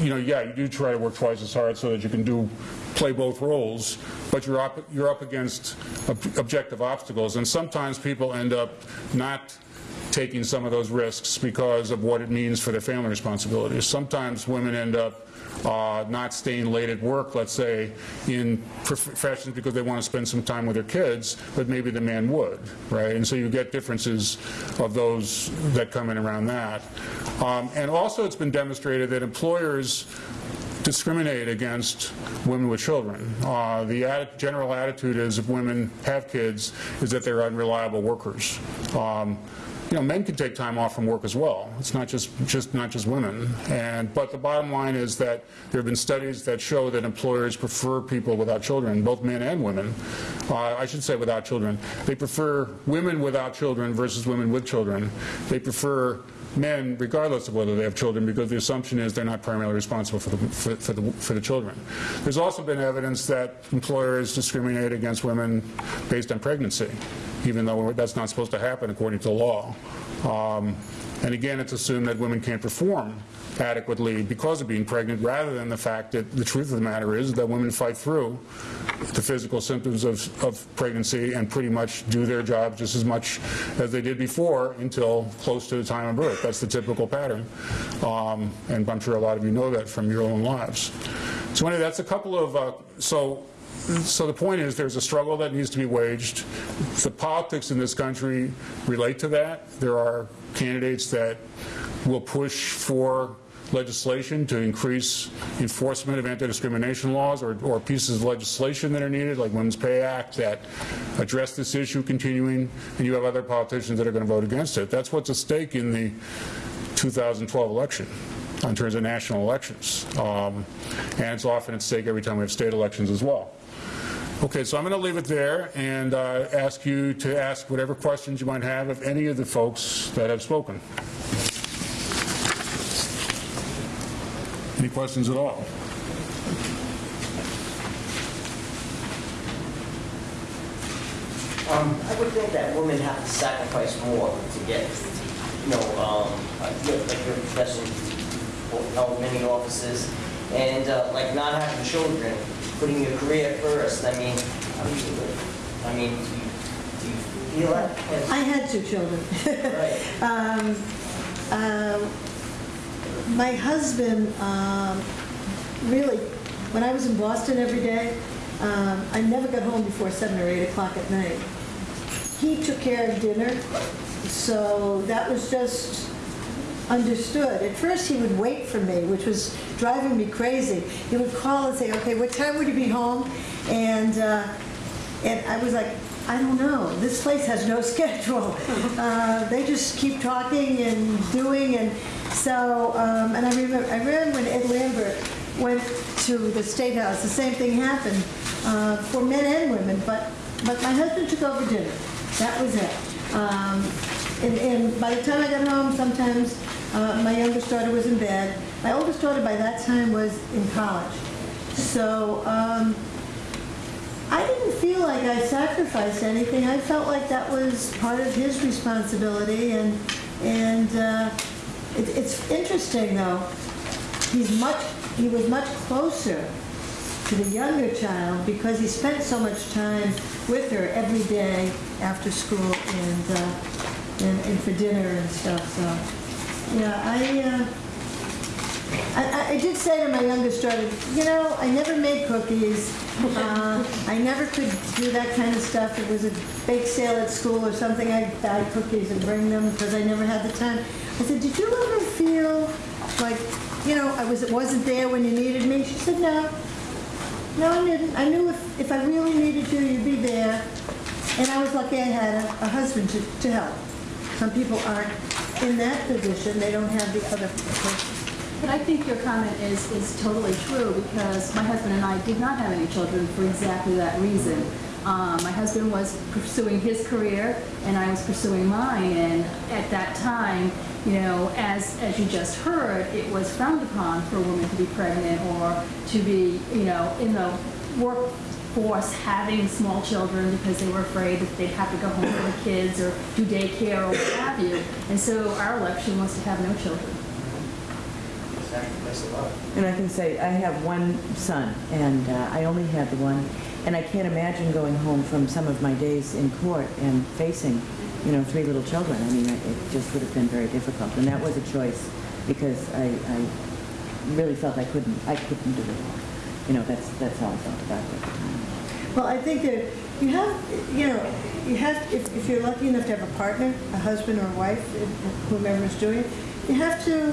you know, yeah, you do try to work twice as hard so that you can do play both roles, but you're up you're up against ob objective obstacles, and sometimes people end up not taking some of those risks because of what it means for their family responsibilities. Sometimes women end up uh, not staying late at work, let's say, in professions because they want to spend some time with their kids, but maybe the man would, right? And so you get differences of those that come in around that. Um, and also it's been demonstrated that employers discriminate against women with children. Uh, the general attitude is if women have kids is that they're unreliable workers. Um, you know, men can take time off from work as well. It's not just, just not just women. And but the bottom line is that there have been studies that show that employers prefer people without children, both men and women. Uh, I should say without children. They prefer women without children versus women with children. They prefer men, regardless of whether they have children, because the assumption is they're not primarily responsible for the, for, for, the, for the children. There's also been evidence that employers discriminate against women based on pregnancy, even though that's not supposed to happen according to law. Um, and again, it's assumed that women can't perform adequately because of being pregnant, rather than the fact that the truth of the matter is that women fight through the physical symptoms of, of pregnancy and pretty much do their job just as much as they did before until close to the time of birth. That's the typical pattern. Um, and I'm sure a lot of you know that from your own lives. So anyway, that's a couple of, uh, so so the point is there's a struggle that needs to be waged. The politics in this country relate to that. There are candidates that will push for legislation to increase enforcement of anti-discrimination laws or, or, pieces of legislation that are needed, like Women's Pay Act, that address this issue continuing, and you have other politicians that are going to vote against it. That's what's at stake in the 2012 election in terms of national elections. Um, and it's often at stake every time we have state elections as well. Okay, so I'm going to leave it there and uh, ask you to ask whatever questions you might have of any of the folks that have spoken. Any questions at all? Um, I would think that women have to sacrifice more to get, you know, um, like your like your profession, held many offices, and uh, like not having children, putting your career first. I mean, how do? I mean, do you, do you feel that? I had two children. Right. Um, um, My husband, um, really, when I was in Boston every day, um, I never got home before 7 or 8 o'clock at night. he took care of dinner, so that was just understood. At first, he would wait for me, which was driving me crazy. He would call and say, "Okay, what time would you be home?" And uh, and I was like, "I don't know. This place has no schedule. Uh, they just keep talking and doing." And so, um, and I remember, I remember when Ed Lambert went to the State House, the same thing happened uh, for men and women. But but my husband took over dinner. That was it. Um, and, and by the time I got home, sometimes uh, my youngest daughter was in bed. My oldest daughter by that time was in college. So um, I didn't feel like I sacrificed anything. I felt like that was part of his responsibility. And, and uh, it, it's interesting, though. He's much, he was much closer to the younger child because he spent so much time with her every day after school and, uh, and, and for dinner and stuff. So, yeah, I, uh, I, I- did say to my youngest daughter, you know, I never made cookies. Uh, I never could do that kind of stuff. It was a bake sale at school or something. I'd buy cookies and bring them because I never had the time. I said, did you ever feel like, you know, I was, it wasn't there when you needed me? She said, no. No, I didn't. I knew if, if I really needed you, you'd be there. And I was lucky I had a, a husband to, to help. Some people aren't in that position. They don't have the other person. But I think your comment is, is totally true because my husband and I did not have any children for exactly that reason. Um, my husband was pursuing his career and I was pursuing mine. And at that time, you know, as, as you just heard, it was frowned upon for a woman to be pregnant or to be, you know, in the workforce having small children because they were afraid that they'd have to go home with the kids or do daycare or what have you. And so our election was to have no children. Sacrifice a lot. And I can say, I have one son, and uh, I only had the one, and I can't imagine going home from some of my days in court and facing, you know, three little children. I mean, it it just would have been very difficult, and that was a choice because I, I really felt I couldn't, I couldn't do it all. You know, that's, that's how I felt about it at the time. Well, I think that you have, you know, you have, if, if you're lucky enough to have a partner, a husband or a wife, whomever is doing it, you have to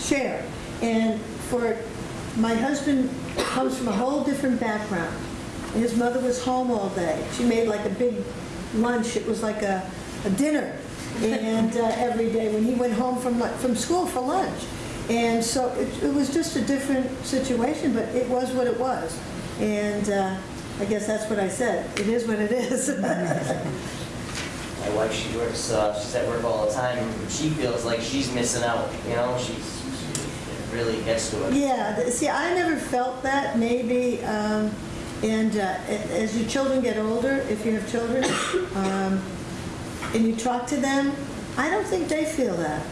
share. And for, my husband comes from a whole different background. His mother was home all day. She made like a big lunch. It was like a, a dinner. And uh, every day when he went home from, from school for lunch. And so it, it was just a different situation, but it was what it was. And uh, I guess that's what I said. It is what it is. My wife, she works, uh, she's at work all the time, she feels like she's missing out, you know, she's, really gets to her. Yeah, see, I never felt that, maybe, um, and uh, as your children get older, if you have children, um, and you talk to them, I don't think they feel that.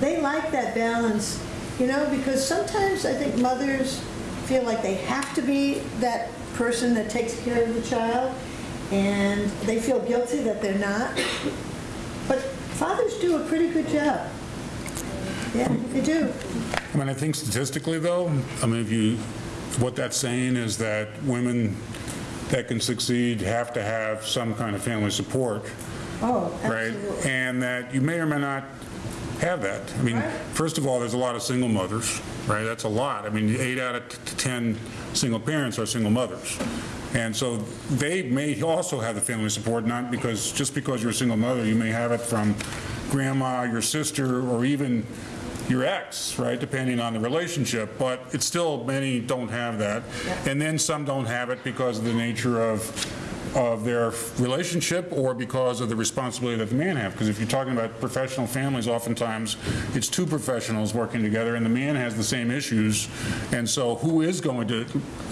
They like that balance, you know, because sometimes I think mothers feel like they have to be that person that takes care of the child, and they feel guilty that they're not. But fathers do a pretty good job. Yeah, they do. I mean, I think statistically, though, I mean, if you, what that's saying is that women that can succeed have to have some kind of family support, Oh, right? absolutely. And that you may or may not have that. I mean, first of all, there's a lot of single mothers, right? That's a lot. I mean, eight out of t- 10 single parents are single mothers. And so they may also have the family support, not because, just because you're a single mother, you may have it from grandma, your sister, or even your ex, right, depending on the relationship, but it's still, many don't have that. And then some don't have it because of the nature of, of their relationship or because of the responsibility that the man have. Because if you're talking about professional families, oftentimes it's two professionals working together and the man has the same issues. And so who is going to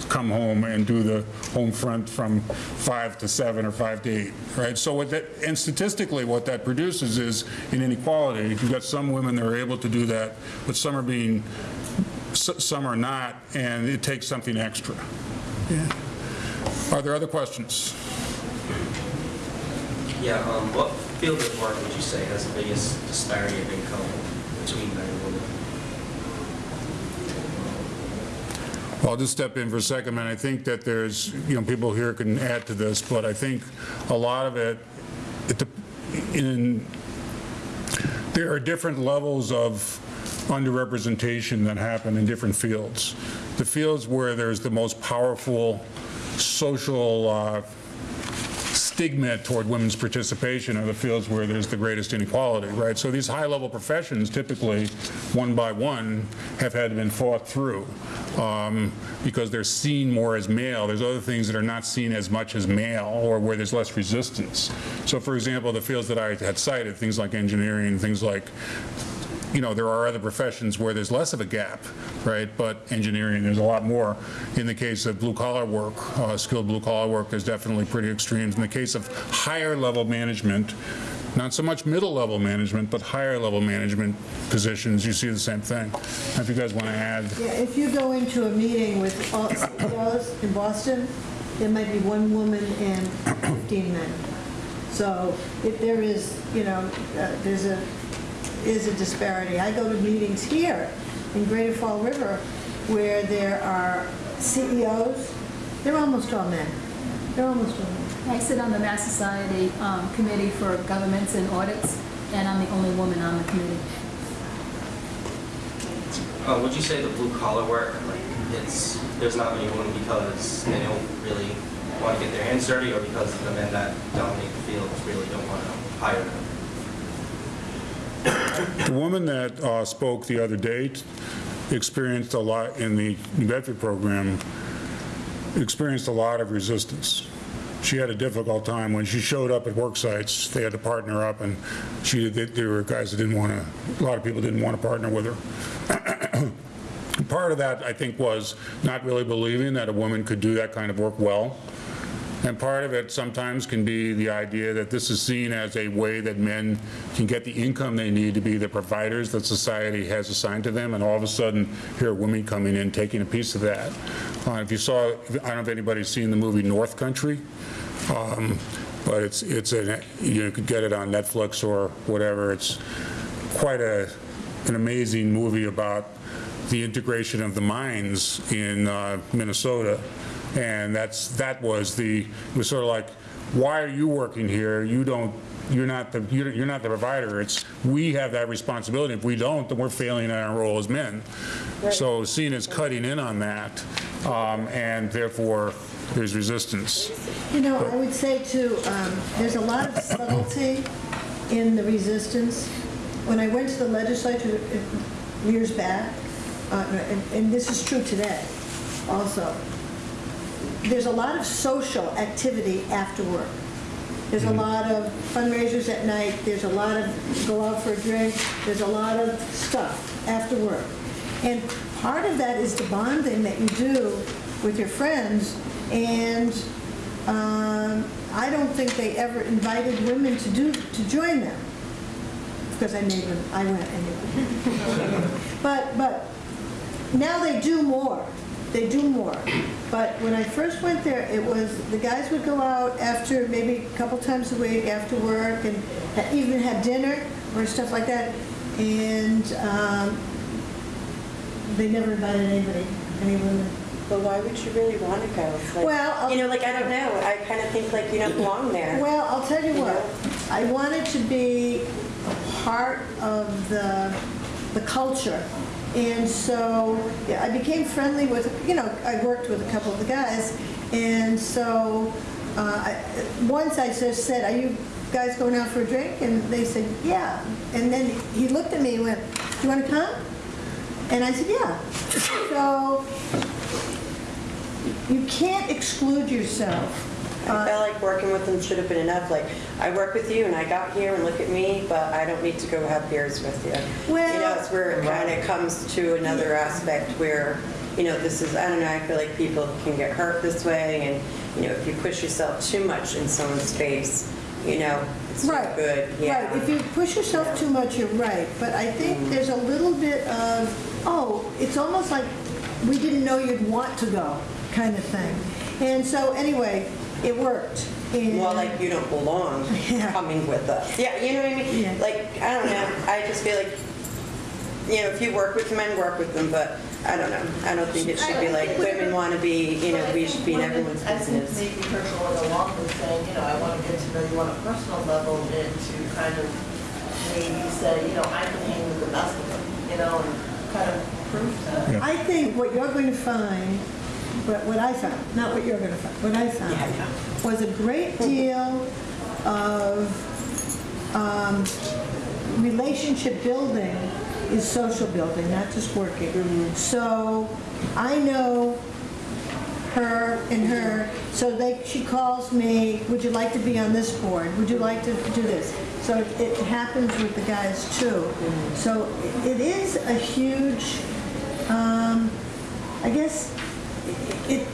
come home and do the home front from five to seven or five to eight, right? So what that, and statistically, what that produces is an inequality. You've got some women that are able to do that, but some are being, some are not, and it takes something extra. Are there other questions? Yeah, um, what field of work would you say has the biggest disparity of income between men and women? I'll just step in for a second, and I think that there's, you know, people here can add to this, but I think a lot of it, it in, there are different levels of underrepresentation that happen in different fields. The fields where there's the most powerful social uh, stigma toward women's participation are the fields where there's the greatest inequality, right? So these high-level professions typically, one by one, have had been fought through um, because they're seen more as male. There's other things that are not seen as much as male or where there's less resistance. So for example, the fields that I had cited, things like engineering, things like you know, there are other professions where there's less of a gap, right? But engineering, there's a lot more. In the case of blue-collar work, uh, skilled blue-collar work, there's definitely pretty extremes. In the case of higher-level management, not so much middle-level management, but higher-level management positions, you see the same thing. If you guys want to add, Yeah, if you go into a meeting with CEOs in Boston, there might be one woman and 15 men. So if there is, you know, uh, there's a, is a disparity. I go to meetings here in Greater Fall River where there are CEOs, they're almost all men. They're almost all men. I sit on the Mass Society um, Committee for Governments and Audits, and I'm the only woman on the committee. Uh, would you say the blue collar work, like, it's, there's not many women because they don't really want to get their hands dirty or because the men that dominate the fields really don't want to hire them? The woman that uh, spoke the other day experienced a lot in the New Bedford program, experienced a lot of resistance. She had a difficult time when she showed up at work sites. They had to partner up, and she there were guys that didn't want to. A lot of people didn't want to partner with her. Part of that, I think, was not really believing that a woman could do that kind of work well. And part of it sometimes can be the idea that this is seen as a way that men can get the income they need to be the providers that society has assigned to them, and all of a sudden, here are women coming in, taking a piece of that. Uh, If you saw, I don't know if anybody's seen the movie North Country, um, but it's, it's, an you could get it on Netflix or whatever. It's quite a, an amazing movie about the integration of the mines in uh, Minnesota. And that's, that was the, it was sort of like, why are you working here? You don't, you're not the, you're you're not the provider. It's, we have that responsibility. If we don't, then we're failing in our role as men. So seen as cutting in on that, um, and therefore, there's resistance. You know, I would say too, um, there's a lot of subtlety in the resistance. When I went to the legislature uh, years back, uh, and and this is true today also, there's a lot of social activity after work. There's a lot of fundraisers at night, there's a lot of go out for a drink, there's a lot of stuff after work. And part of that is the bonding that you do with your friends, and um, I don't think they ever invited women to do, to join them. Because I made them, I went anyway. But, but now they do more. They do more. But when I first went there, it was, the guys would go out after, maybe a couple times a week after work and ha- even have dinner or stuff like that. And um, they never invited anybody, any women. But why would you really want to go? Like, Well, I'll- you know, like I don't know. I kind of think like you don't belong there. Well, I'll tell you what, I wanted to be a part of the, the culture. And so yeah, I became friendly with, you know, I worked with a couple of the guys. And so uh, I- once I just said, are you guys going out for a drink? And they said, yeah. And then he looked at me and went, do you want to come? And I said, yeah. So you can't exclude yourself. I uh, felt like working with them should have been enough. Like I work with you and I got here and look at me, but I don't need to go have beers with you. Well- you know, it's where it kind of comes to another aspect where, you know, this is I don't know. I feel like people can get hurt this way, and you know, if you push yourself too much in someone's space, you know, it's Right. not good. Yeah. Right, if you push yourself too much, you're right, but I think mm-hmm. there's a little bit of, oh, it's almost like we didn't know you'd want to go, kind of thing. And so, anyway, it worked. And- Well, like you don't belong Yeah. coming with us. Yeah, you know what I mean? Yeah. Like, I don't know, I just feel like, you know, if you work with men, work with them, but I don't know. I don't think it should be like, women want to be, you know, we should be in everyone's business. I think maybe her going along with saying, you know, I want to get to know you on a personal level and to kind of maybe say, you know, I can hang with the best of them, you know, and kind of prove to. Yeah. I think what you're going to find, what what I found, not what you're going to find, what I found, was a great deal of um, relationship building is social building, not just working. So I know her and her, so they, she calls me, would you like to be on this board? Would you like to do this? So it it happens with the guys too. So it is a huge, um, I guess, it,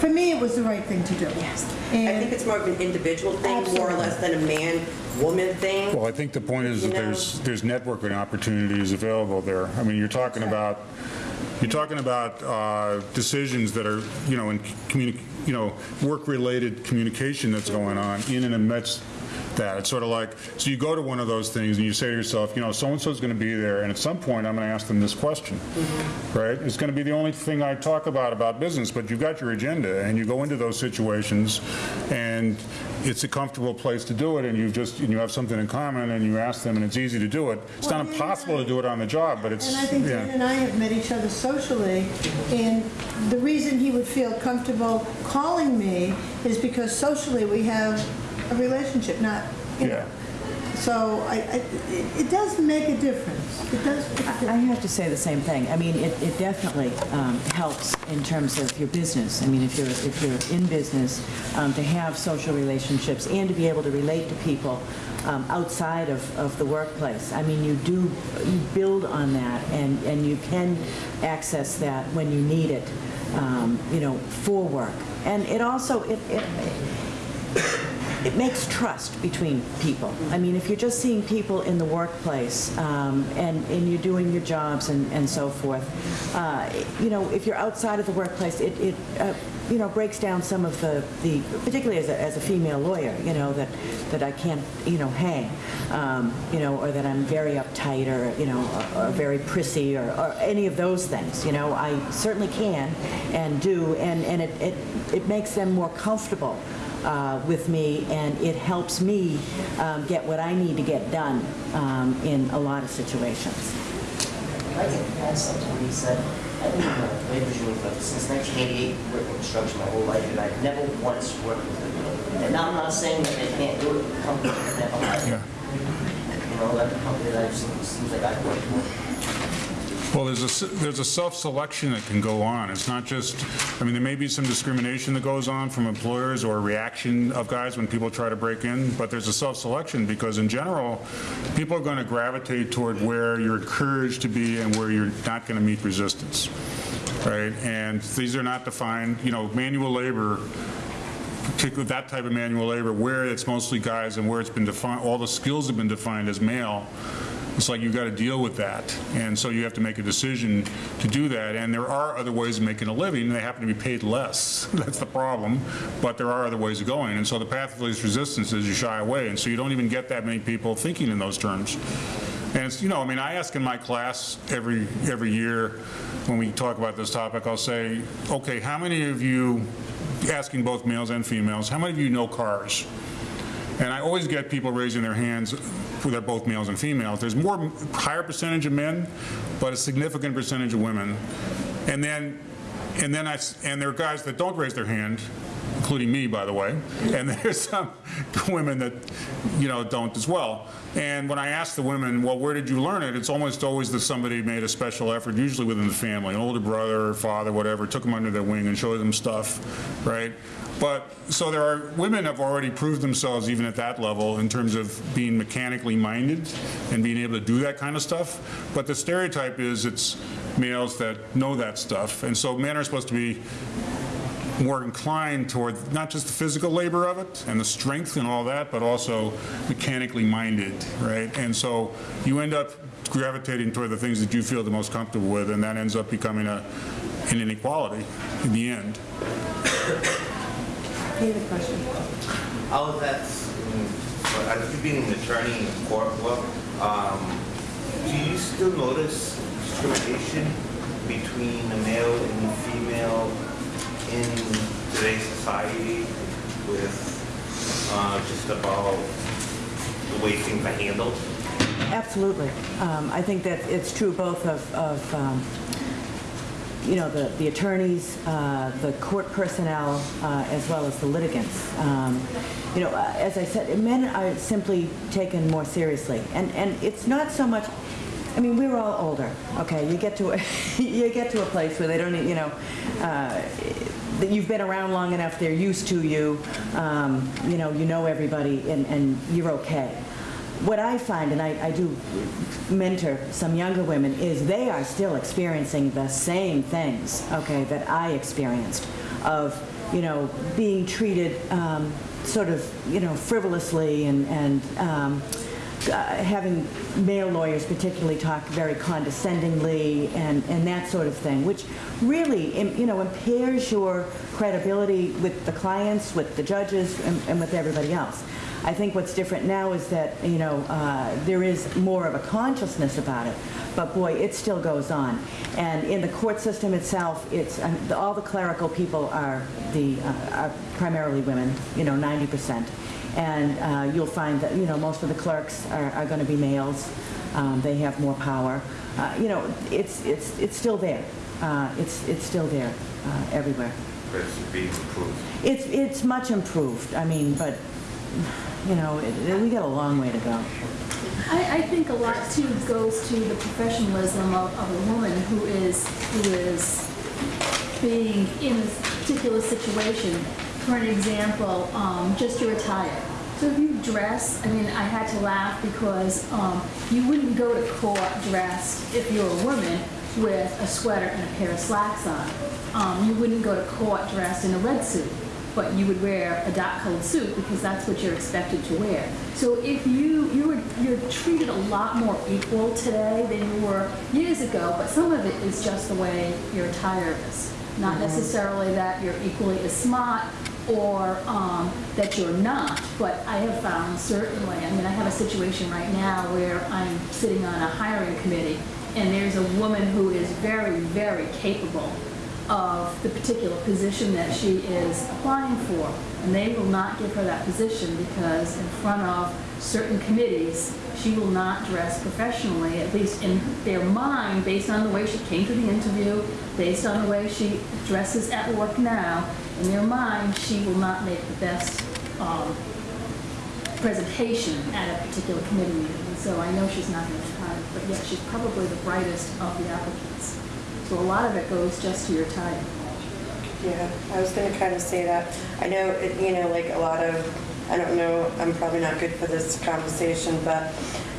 for me, it was the right thing to do. Yes. I think it's more of an individual thing, more or less than a man-woman thing. Well, I think the point is You that know- there's, there's networking opportunities available there. I mean, you're talking about, you're talking about uh, decisions that are, you know, in communi, you know, work-related communication that's going on in and amidst that. It's sort of like, so you go to one of those things and you say to yourself, you know, so-and-so's going to be there, and at some point, I'm going to ask them this question, mm-hmm. right? It's going to be the only thing I talk about, about business, but you've got your agenda, and you go into those situations, and it's a comfortable place to do it, and you've just, and you have something in common, and you ask them, and it's easy to do it. It's not Well, and impossible to do it on the job, but it's, And I think Dan and I have met each other socially, and the reason he would feel comfortable calling me is because socially we have a relationship, not, you know. Yeah. So I, I, it it does make a difference. It does make a I difference. have to say the same thing. I mean, it, it definitely um, helps in terms of your business. I mean, if you're, if you're in business, um, to have social relationships and to be able to relate to people um, outside of, of the workplace. I mean, you do, you build on that and, and you can access that when you need it, um, you know, for work. And it also, it, it, it makes trust between people. I mean, if you're just seeing people in the workplace um, and, and you're doing your jobs and, and so forth, uh, you know, if you're outside of the workplace, it, it uh, you know, breaks down some of the, the particularly as a, as a female lawyer, you know, that, that I can't, you know, hang, um, you know, or that I'm very uptight or, you know, or, or very prissy or, or any of those things, you know. I certainly can and do, and, and it, it, it makes them more comfortable uh, with me, and it helps me um, get what I need to get done um, in a lot of situations. I can add something when said, I've been in the labor union for, since 1988, working construction my whole life, and I've never once worked with them. And I'm not saying that they can't do it, the company has never had. Yeah. You know, every company that I've seen, seems like I've worked with. Well, there's a, there's a self-selection that can go on. It's not just, I mean, there may be some discrimination that goes on from employers or reaction of guys when people try to break in, but there's a self-selection because in general, people are going to gravitate toward where you're encouraged to be and where you're not going to meet resistance, right? And these are not defined, you know, manual labor particularly that type of manual labor, where it's mostly guys and where it's been defined, all the skills have been defined as male, it's like you've got to deal with that. And so you have to make a decision to do that. And there are other ways of making a living, and they happen to be paid less. That's the problem. But there are other ways of going. And so the path of least resistance is you shy away. And so you don't even get that many people thinking in those terms. And it's, you know, I mean, I ask in my class every, every year when we talk about this topic, I'll say, okay, how many of you, asking both males and females, how many of you know cars? And I always get people raising their hands, they're both males and females. There's more, higher percentage of men, but a significant percentage of women. And then, and then I, and there are guys that don't raise their hand, including me, by the way. And there's some women that, you know, don't as well. And when I ask the women, well, where did you learn it? It's almost always that somebody made a special effort, usually within the family, an older brother father, whatever, took them under their wing and showed them stuff, right? But, so there are, women have already proved themselves even at that level in terms of being mechanically minded and being able to do that kind of stuff. But the stereotype is it's males that know that stuff. And so men are supposed to be more inclined toward not just the physical labor of it and the strength and all that, but also mechanically minded, right? And so you end up gravitating toward the things that you feel the most comfortable with, and that ends up becoming a, an inequality in the end. Any other question? I was at, mm, as you being an attorney in the court work, um, do you still notice discrimination between the male and the female in today's society with uh, just about the way things are handled? Absolutely. Um, I think that it's true both of, of um, you know, the, the attorneys, uh, the court personnel, uh, as well as the litigants. Um, you know, uh, as I said, men are simply taken more seriously, and and it's not so much. I mean, we're all older. Okay, you get to a, you get to a place where they don't, you know. Uh, that you've been around long enough, they're used to you, um, you know, you know everybody, and, and you're okay. What I find, and I, I, do mentor some younger women, is they are still experiencing the same things, okay, that I experienced of, you know, being treated um, sort of, you know, frivolously and, and um, uh, having male lawyers particularly talk very condescendingly and, and that sort of thing, which really, you know, impairs your credibility with the clients, with the judges, and, and with everybody else. I think what's different now is that, you know, uh, there is more of a consciousness about it. But boy, it still goes on. And in the court system itself, it's um, all the clerical people are the uh, are primarily women, you know, 90%. And uh, you'll find that, you know, most of the clerks are, are going to be males. Um, they have more power. Uh, you know, it's it's it's still there. Uh, it's it's still there uh, everywhere. But it's being improved. It's it's much improved. I mean, but you know, it, we got a long way to go. I, I think a lot too goes to the professionalism of, of a woman who is who is being in this particular situation. For an example, um, just your attire. So if you dress, I mean, I had to laugh because um, you wouldn't go to court dressed if you're a woman with a sweater and a pair of slacks on. Um, you wouldn't go to court dressed in a red suit but you would wear a dark colored suit because that's what you're expected to wear. So if you you were you're treated a lot more equal today than you were years ago, but some of it is just the way your attire is. Not necessarily that you're equally as smart or um, that you're not, but I have found certainly, I mean, I have a situation right now where I'm sitting on a hiring committee and there's a woman who is very, very capable of the particular position that she is applying for. And they will not give her that position because in front of certain committees, she will not dress professionally, at least in their mind, based on the way she came to the interview, based on the way she dresses at work now. In their mind, she will not make the best um, presentation at a particular committee meeting. And so I know she's not going to try, but yet she's probably the brightest of the applicants. So a lot of it goes just to your time. Yeah, I was gonna kind of say that. I know, it- you know, like a lot of, I don't know, I'm probably not good for this conversation, but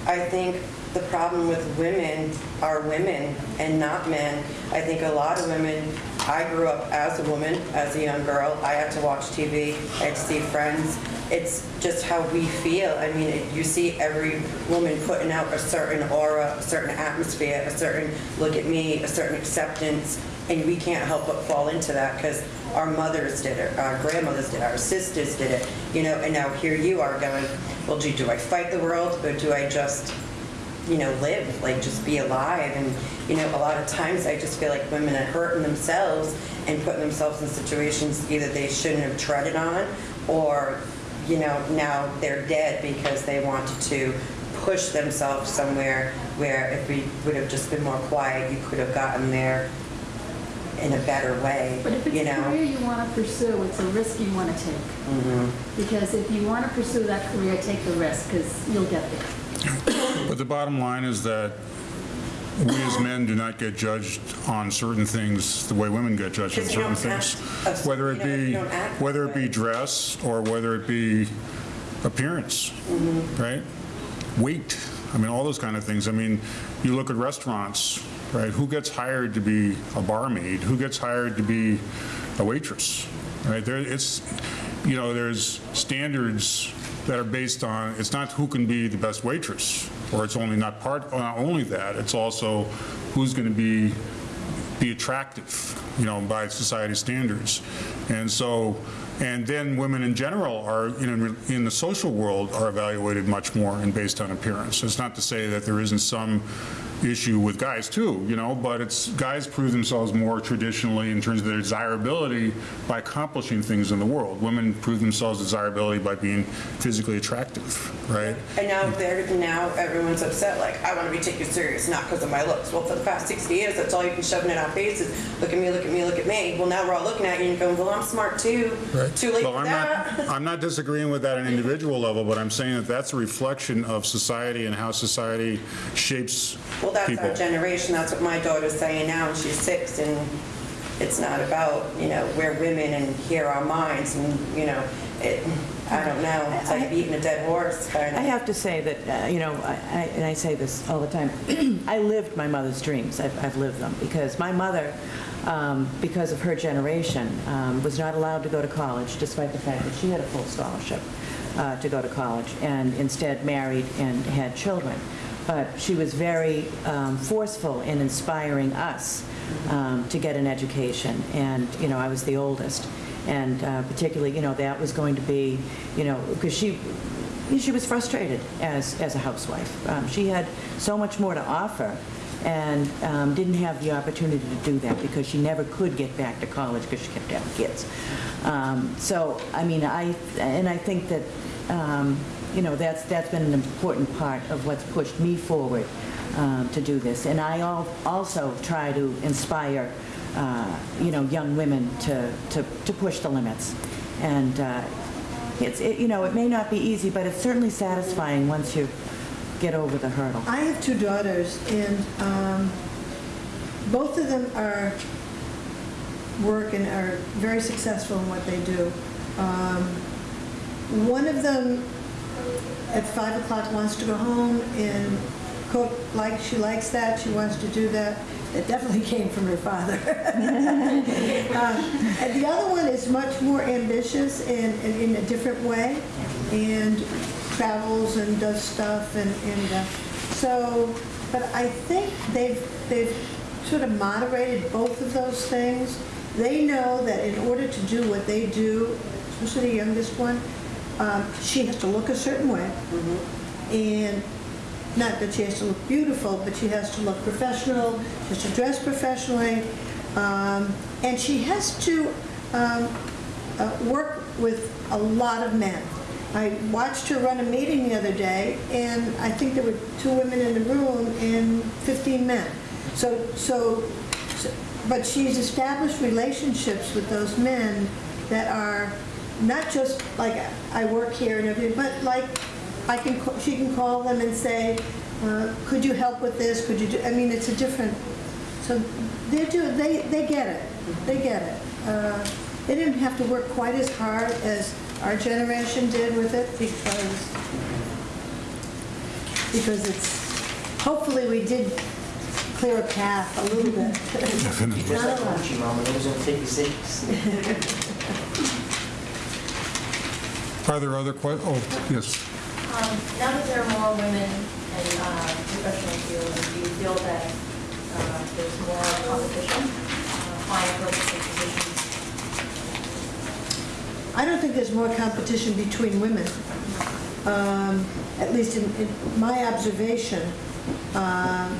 I think the problem with women are women and not men. I think a lot of women, I grew up as a woman, as a young girl. I had to watch TV, I had to see friends. It's just how we feel. I mean, it- you see every woman putting out a certain aura, a certain atmosphere, a certain look at me, a certain acceptance, and we can't help but fall into that because our mothers did it, our grandmothers did it, our sisters did it, you know, and now here you are going, well, gee, do I fight the world or do I just you know, live, like just be alive. And, you know, a lot of times I just feel like women are hurting themselves and putting themselves in situations either they shouldn't have treaded on or, you know, now they're dead because they wanted to push themselves somewhere where if we would have just been more quiet, you could have gotten there in a better way, But if it's you a know? career you want to pursue, it's a risk you want to take. Mm-hmm. Because if you want to pursue that career, take the risk because you'll get there. But the bottom line is that we as men do not get judged on certain things the way women get judged on certain things. act- Whether it you know, you be, whether it be dress or whether it be appearance, Mm-hmm. right? Weight, I mean, all those kind of things. I mean, you look at restaurants, right? Who gets hired to be a barmaid? Who gets hired to be a waitress? Right? There, it's, you know, there's standards that are based on, it's not who can be the best waitress, or it's only not part, uh, not only that, it's also who's going to be be attractive, you know, by society standards. And so And then women in general are, in, in the social world, are evaluated much more and based on appearance. It's not to say that there isn't some issue with guys too, you know, but it's, guys prove themselves more traditionally in terms of their desirability by accomplishing things in the world. Women prove themselves desirability by being physically attractive, right? And now they're, now everyone's upset, like, I want to be taken serious, not because of my looks. Well, for the past 60 years, that's all you've been shoving in our faces. Look at me, look at me, look at me. Well, now we're all looking at you and going, well, I'm smart too. Too late Well, for I'm that. not, I'm not disagreeing with that at an individual level, but I'm saying that that's a reflection of society and how society shapes Well, that's people. our generation. That's what my daughter's saying now, and she's six, and it's not about, you know, we're women and here our minds, and, you know, it, I don't know. It's like beating a dead horse, kind of. I have to say that, uh, you know, I- I- and I say this all the time, I lived my mother's dreams. I've I've lived them, because my mother, um, because of her generation, um, was not allowed to go to college, despite the fact that she had a full scholarship uh, to go to college, and instead married and had children. But she was very um, forceful in inspiring us um, to get an education, and, you know, I was the oldest. And uh, particularly, you know, that was going to be, you know, because she, she was frustrated as, as a housewife. Um, She had so much more to offer and um, didn't have the opportunity to do that because she never could get back to college because she kept having kids. Um, So, I mean, I, and I think that, um, you know, that's, that's been an important part of what's pushed me forward um, to do this. And I al- also try to inspire, uh, you know, young women to, to, to push the limits. And uh, it's, it- you know, it may not be easy, but it's certainly satisfying once you get over the hurdle. I have two daughters, and um, both of them are, work and are very successful in what they do. Um, One of them, at 5 o'clock, wants to go home and cook, like, she likes that, she wants to do that. It definitely came from her father. Um, And the other one is much more ambitious and and in a different way, and travels and does stuff, and, and uh, so, but I think they've, they've sort of moderated both of those things. They know that in order to do what they do, especially the youngest one, um, she has to look a certain way. And not that she has to look beautiful, but she has to look professional, she has to dress professionally, um, and she has to um, uh, work with a lot of men. I watched her run a meeting the other day, and I think there were two women in the room and 15 men. So, so, so- but she's established relationships with those men that are not just like, I work here and everything, but like, I can, she can call them and say, uh, could you help with this, could you do, I mean, it's a different, so they do, they, they get it, they get it. Uh, They didn't have to work quite as hard as our generation did with it because, because it's, hopefully we did clear a path a little bit. Just like Gucci, mama, those are 56. Are there other questions? oh, yes. Um, Now that there are more women in uh, professional fields, do you feel that uh, there's more competition, uh, applying for different positions? I don't think there's more competition between women, um, at least in, in my observation. Um,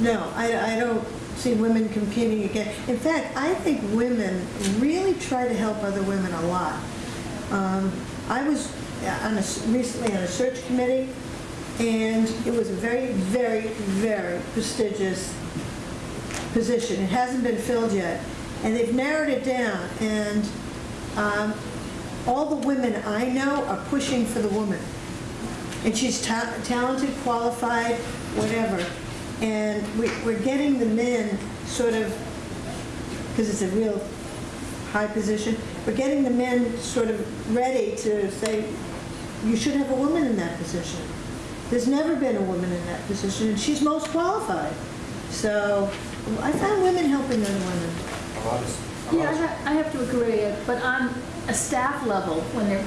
No, I, I don't see women competing again. In fact, I think women really try to help other women a lot. Um, I was on a, recently on a search committee, and it was a very, very, very prestigious position. It hasn't been filled yet, and they've narrowed it down, and um, all the women I know are pushing for the woman. And she's ta- talented, qualified, whatever. And we- we're getting the men sort of, because it's a real high position, we're getting the men sort of ready to say, you should have a woman in that position. There's never been a woman in that position, and she's most qualified. So I found women helping other women. Yeah, I ha- I have to agree, but on a staff level, when they're,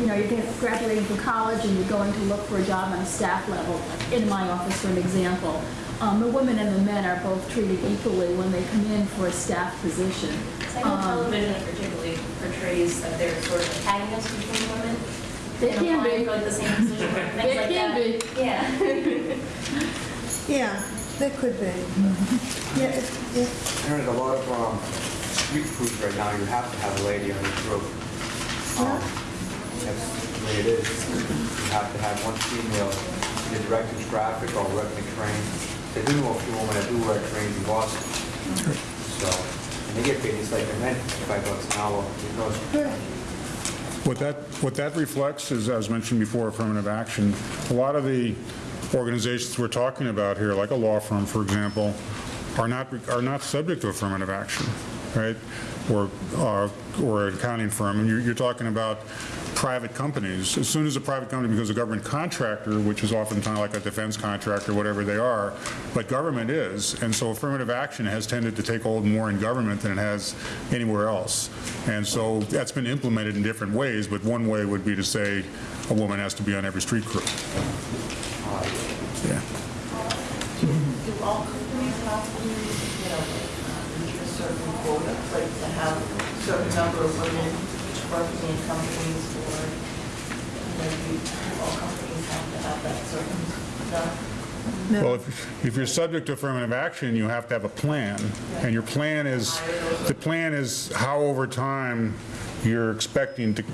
you know, you're graduating from college and you're going to look for a job on a staff level, in my office, for an example, um, the women and the men are both treated equally when they come in for a staff position. I know television particularly portrays that they're sort of antagonists between women. They can be. for like the same position They like can that. be. Yeah. Yeah, they could be. Yeah, it- yeah. There's a lot of um, street foods right now, you have to have a lady on the group. Um, That's the way it is. You have to have one female, either directing traffic or working the They do a few women that do work in Boston. So, and they get paid, like a men, five bucks an hour. What that, what that reflects is, as mentioned before, affirmative action. A lot of the organizations we're talking about here, like a law firm, for example, are not, are not subject to affirmative action, right? Or, or an accounting firm, and you're, you're talking about private companies. As soon as a private company becomes a government contractor, which is often kind of like a defense contractor, whatever they are, but government is, and so affirmative action has tended to take hold more in government than it has anywhere else. And so that's been implemented in different ways, but one way would be to say a woman has to be on every street crew. Yeah. Do all companies have to, you know, reach a certain quota, like to have a certain number of women working in companies or maybe all companies have to have that certain number? Well, if if you're subject to affirmative action, you have to have a plan. And your plan is, the plan is how over time you're expecting to,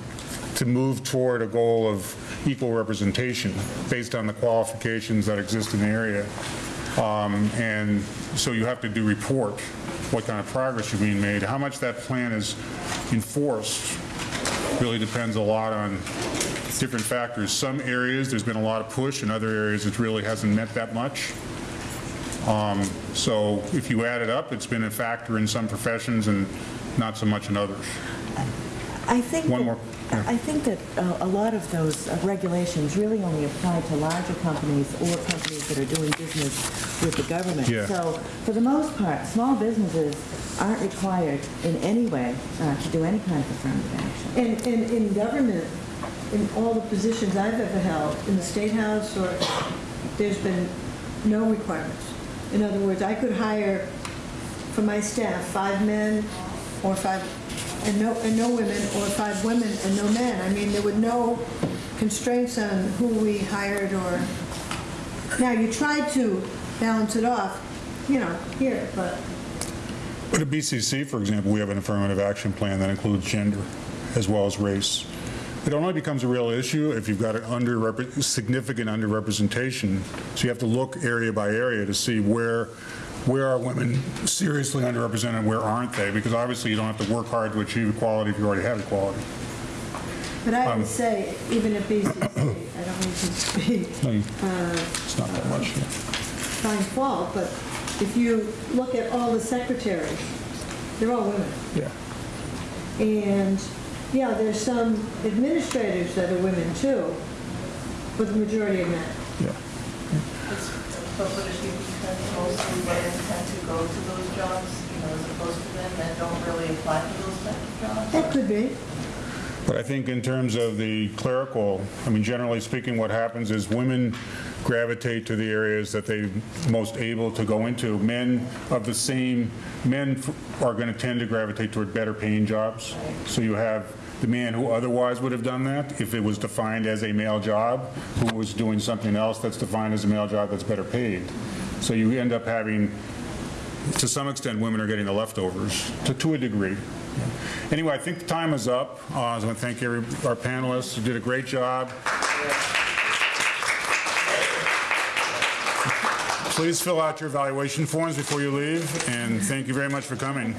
to move toward a goal of equal representation based on the qualifications that exist in the area. Um, And so you have to do report what kind of progress you're being made. How much that plan is enforced really depends a lot on different factors. Some areas, there's been a lot of push, in other areas, it really hasn't meant that much. Um, So if you add it up, it's been a factor in some professions and not so much in others. I think, One that- more, yeah. I think that uh, a lot of those uh, regulations really only apply to larger companies or companies that are doing business with the government. Yeah. So for the most part, small businesses aren't required in any way uh, to do any kind of affirmative action. And, and in government, in all the positions I've ever held, in the State House or, there's been no requirements. In other words, I could hire for my staff, five men or five, and no, and no women, or five women and no men. I mean, there were no constraints on who we hired or, now, you tried to balance it off, you know, here, but But at BCC, for example, we have an affirmative action plan that includes gender as well as race. It only becomes a real issue if you've got an under, significant underrepresentation. So you have to look area by area to see where, where are women seriously underrepresented, where aren't they? Because obviously you don't have to work hard to achieve equality if you already have equality. But I Um, would say, even at BCC, I don't mean to be No, you- uh, It's not that much. yeah. find fault, but if you look at all the secretaries, they're all women. Yeah. And, yeah, there's some administrators that are women too, but the majority are men. Yeah. But would it be because mostly women tend to go to those jobs, you know, as opposed to men that don't really apply for those types of jobs? That could be. But I think in terms of the clerical, I mean, generally speaking, what happens is women gravitate to the areas that they're most able to go into. Men of the same, men are going to tend to gravitate toward better paying jobs. So you have the man who otherwise would have done that, if it was defined as a male job, who was doing something else that's defined as a male job that's better paid. So you end up having, to some extent, women are getting the leftovers, to, to a degree. Anyway, I think the time is up. Uh, I want to thank every, our panelists who did a great job. Please fill out your evaluation forms before you leave, and thank you very much for coming.